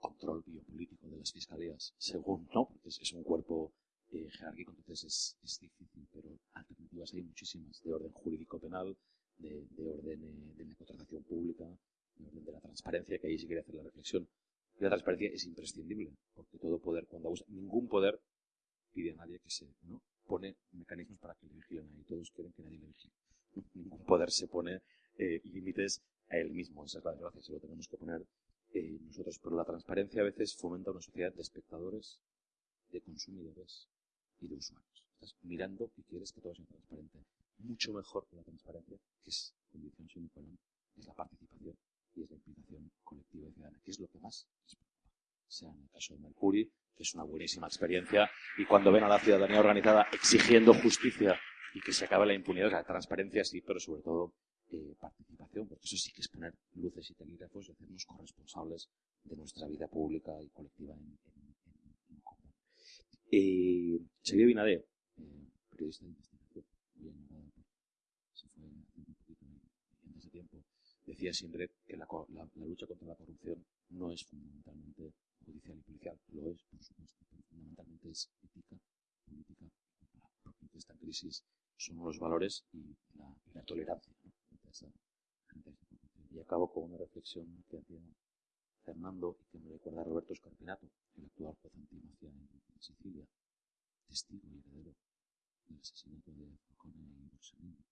control biopolítico de las fiscalías, según, ¿no? Porque es, un cuerpo eh, jerárquico, entonces es, difícil, pero alternativas hay muchísimas, de orden jurídico penal, de, orden eh, de la contratación pública, de orden de la transparencia, que ahí sí quería hacer la reflexión. La transparencia es imprescindible, porque todo poder, cuando usa, ningún poder pide a nadie que se, ¿no? Pone mecanismos para que le vigilen ahí, todos quieren que nadie le vigile. Ningún poder se pone límites a él mismo, esa es la desgracia, se lo tenemos que poner eh, nosotros, pero la transparencia a veces fomenta una sociedad de espectadores, de consumidores y de usuarios. Estás mirando y quieres que todo sea transparente. Mucho mejor que la transparencia, que es condición sine qua non, es la participación y es la implicación colectiva y ciudadana, que es lo que más les preocupa. Sea en el caso de Mercury, que es una buenísima experiencia, y cuando ven a la ciudadanía organizada exigiendo justicia y que se acabe la impunidad, la transparencia sí, pero sobre todo participación, porque eso sí que es poner luces y telégrafos y hacernos corresponsables de nuestra vida pública y colectiva en, común. Eh, Xavier Binader, eh, periodista de investigación, se fue un poquito tiempo, decía siempre que la, lucha contra la corrupción no es fundamentalmente judicial y policial, lo es, por supuesto, pero fundamentalmente es ética, política porque esta crisis son los valores y la, y la tolerancia. ¿no? Y acabo con una reflexión que hacía Fernando y que me recuerda a Roberto Scarpinato, el actual juez antimafia en, en Sicilia, testigo y heredero del asesinato de Falcone y Borsellino.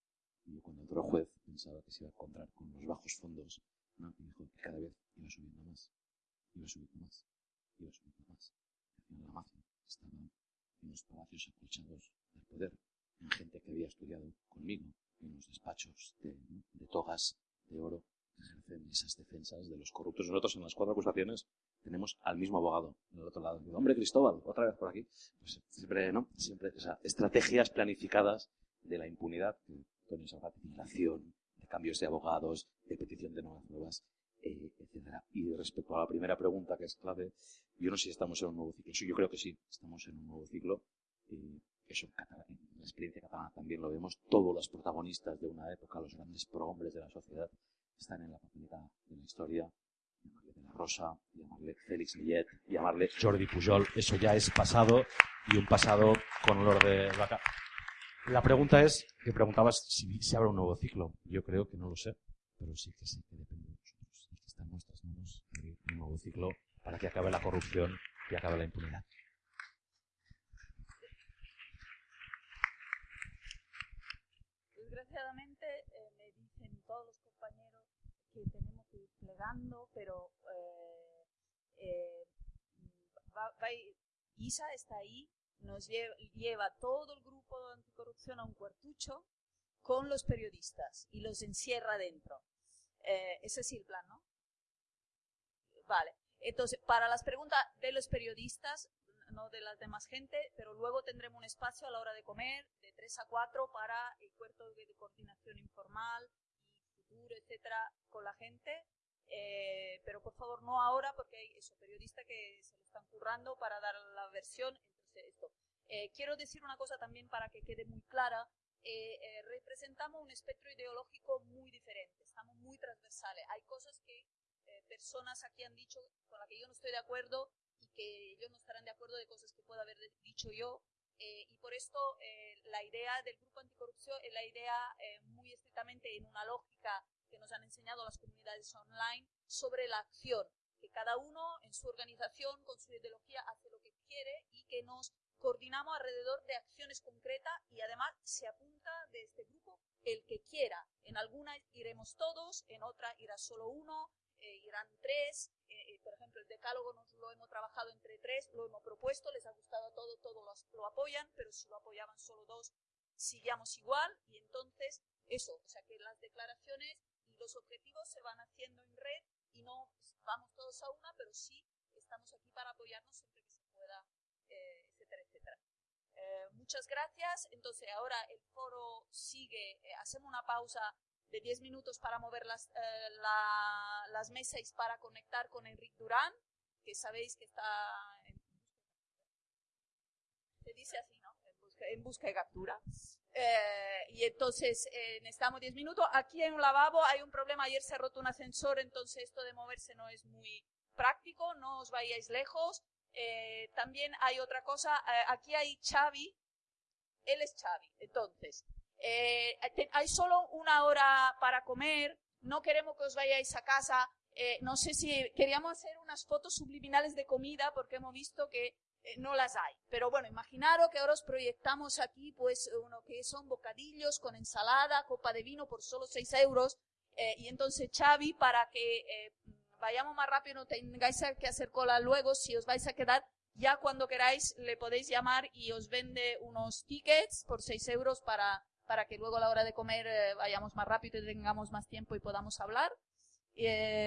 Y yo cuando otro juez pensaba que se iba a encontrar con los bajos fondos, ¿no? y dijo que cada vez iba subiendo más, iba subiendo más, iba subiendo más. Al la mafia estaba en los palacios acolchados del poder, en gente que había estudiado conmigo, en los despachos de, de togas de oro que ejercen esas defensas de los corruptos. Nosotros en las cuatro acusaciones tenemos al mismo abogado del otro lado. Digo, hombre, Cristóbal, otra vez por aquí. Pues siempre, ¿no? Siempre, o sea, estrategias planificadas de la impunidad, de ratificación, de cambios de abogados, de petición de nuevas pruebas, eh, etcétera. Y respecto a la primera pregunta, que es clave, yo no sé si estamos en un nuevo ciclo. Sí, yo creo que sí, estamos en un nuevo ciclo. Y eso en, la experiencia catalana también lo vemos. Todos los protagonistas de una época, los grandes prohombres de la sociedad, están en la de la historia llamarle De La Rosa, llamarle Félix Millet, llamarle Jordi Pujol, eso ya es pasado y un pasado con olor de vaca. La pregunta es, que preguntabas si se abre un nuevo ciclo. Yo creo que no lo sé, pero sí que sé que depende de nosotros está en nuestras manos abrir un nuevo ciclo para que acabe la corrupción y acabe la impunidad. Desgraciadamente eh, me dicen todos los compañeros que tenemos pero eh, eh, va, Isa está ahí nos lleva, lleva todo el grupo de anticorrupción a un cuartucho con los periodistas y los encierra dentro. Eh, ese es el plan, ¿no? Vale. Entonces, para las preguntas de los periodistas, no de las demás gente, pero luego tendremos un espacio a la hora de comer, de 3 a 4, para el cuarto de coordinación informal y futuro, etcétera, con la gente. Eh, pero por favor, no ahora, porque hay esos periodistas que se lo están currando para dar la versión esto. Eh, quiero decir una cosa también para que quede muy clara. Eh, eh, representamos un espectro ideológico muy diferente, estamos muy transversales. Hay cosas que personas aquí han dicho con las que yo no estoy de acuerdo y que ellos no estarán de acuerdo de cosas que pueda haber dicho yo. y por esto la idea del grupo anticorrupción es la idea muy estrictamente en una lógica que nos han enseñado las comunidades online sobre la acción que cada uno en su organización, con su ideología, hace lo que quiere y que nos coordinamos alrededor de acciones concretas y además se apunta de este grupo el que quiera. En alguna iremos todos, en otra irá solo uno, eh, irán tres. Eh, eh, por ejemplo, el decálogo nos lo hemos trabajado entre tres, lo hemos propuesto, les ha gustado a todos, todos lo, apoyan, pero si lo apoyaban solo dos, sigamos igual. Y entonces, eso, o sea que las declaraciones los objetivos se van haciendo en red y no vamos todos a una, pero sí estamos aquí para apoyarnos siempre que se pueda, eh, etcétera, etcétera. Eh, muchas gracias. Entonces ahora el foro sigue, eh, hacemos una pausa de 10 minutos para mover las, la, las mesas para conectar con Enrique Durán, que sabéis que está en. En busca, en busca de captura. Eh, y entonces eh, necesitamos 10 minutos. Aquí en un lavabo hay un problema. Ayer se ha roto un ascensor, entonces esto de moverse no es muy práctico. No os vayáis lejos. Eh, también hay otra cosa. Eh, aquí hay Xavi. Él es Xavi. Entonces, hay solo una hora para comer. No queremos que os vayáis a casa. no sé si queríamos hacer unas fotos subliminales de comida porque hemos visto que eh, no las hay. Pero bueno, imaginaros que ahora os proyectamos aquí, pues, uno que son bocadillos con ensalada, copa de vino por solo 6 euros. Eh, y entonces, Xavi, para que eh, vayamos más rápido, no tengáis que hacer cola luego, si os vais a quedar, ya cuando queráis le podéis llamar y os vende unos tickets por 6 euros para, para que luego a la hora de comer vayamos más rápido y tengamos más tiempo y podamos hablar.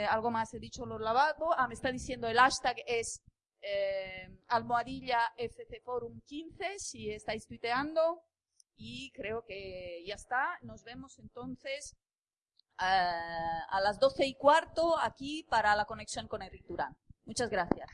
algo más he dicho los lavados. Ah, me está diciendo el hashtag es eh, almohadilla FC Forum 15 si estáis tuiteando. Y creo que ya está. Nos vemos entonces eh, a las doce y cuarto aquí para la conexión con Eric Durán. Muchas gracias.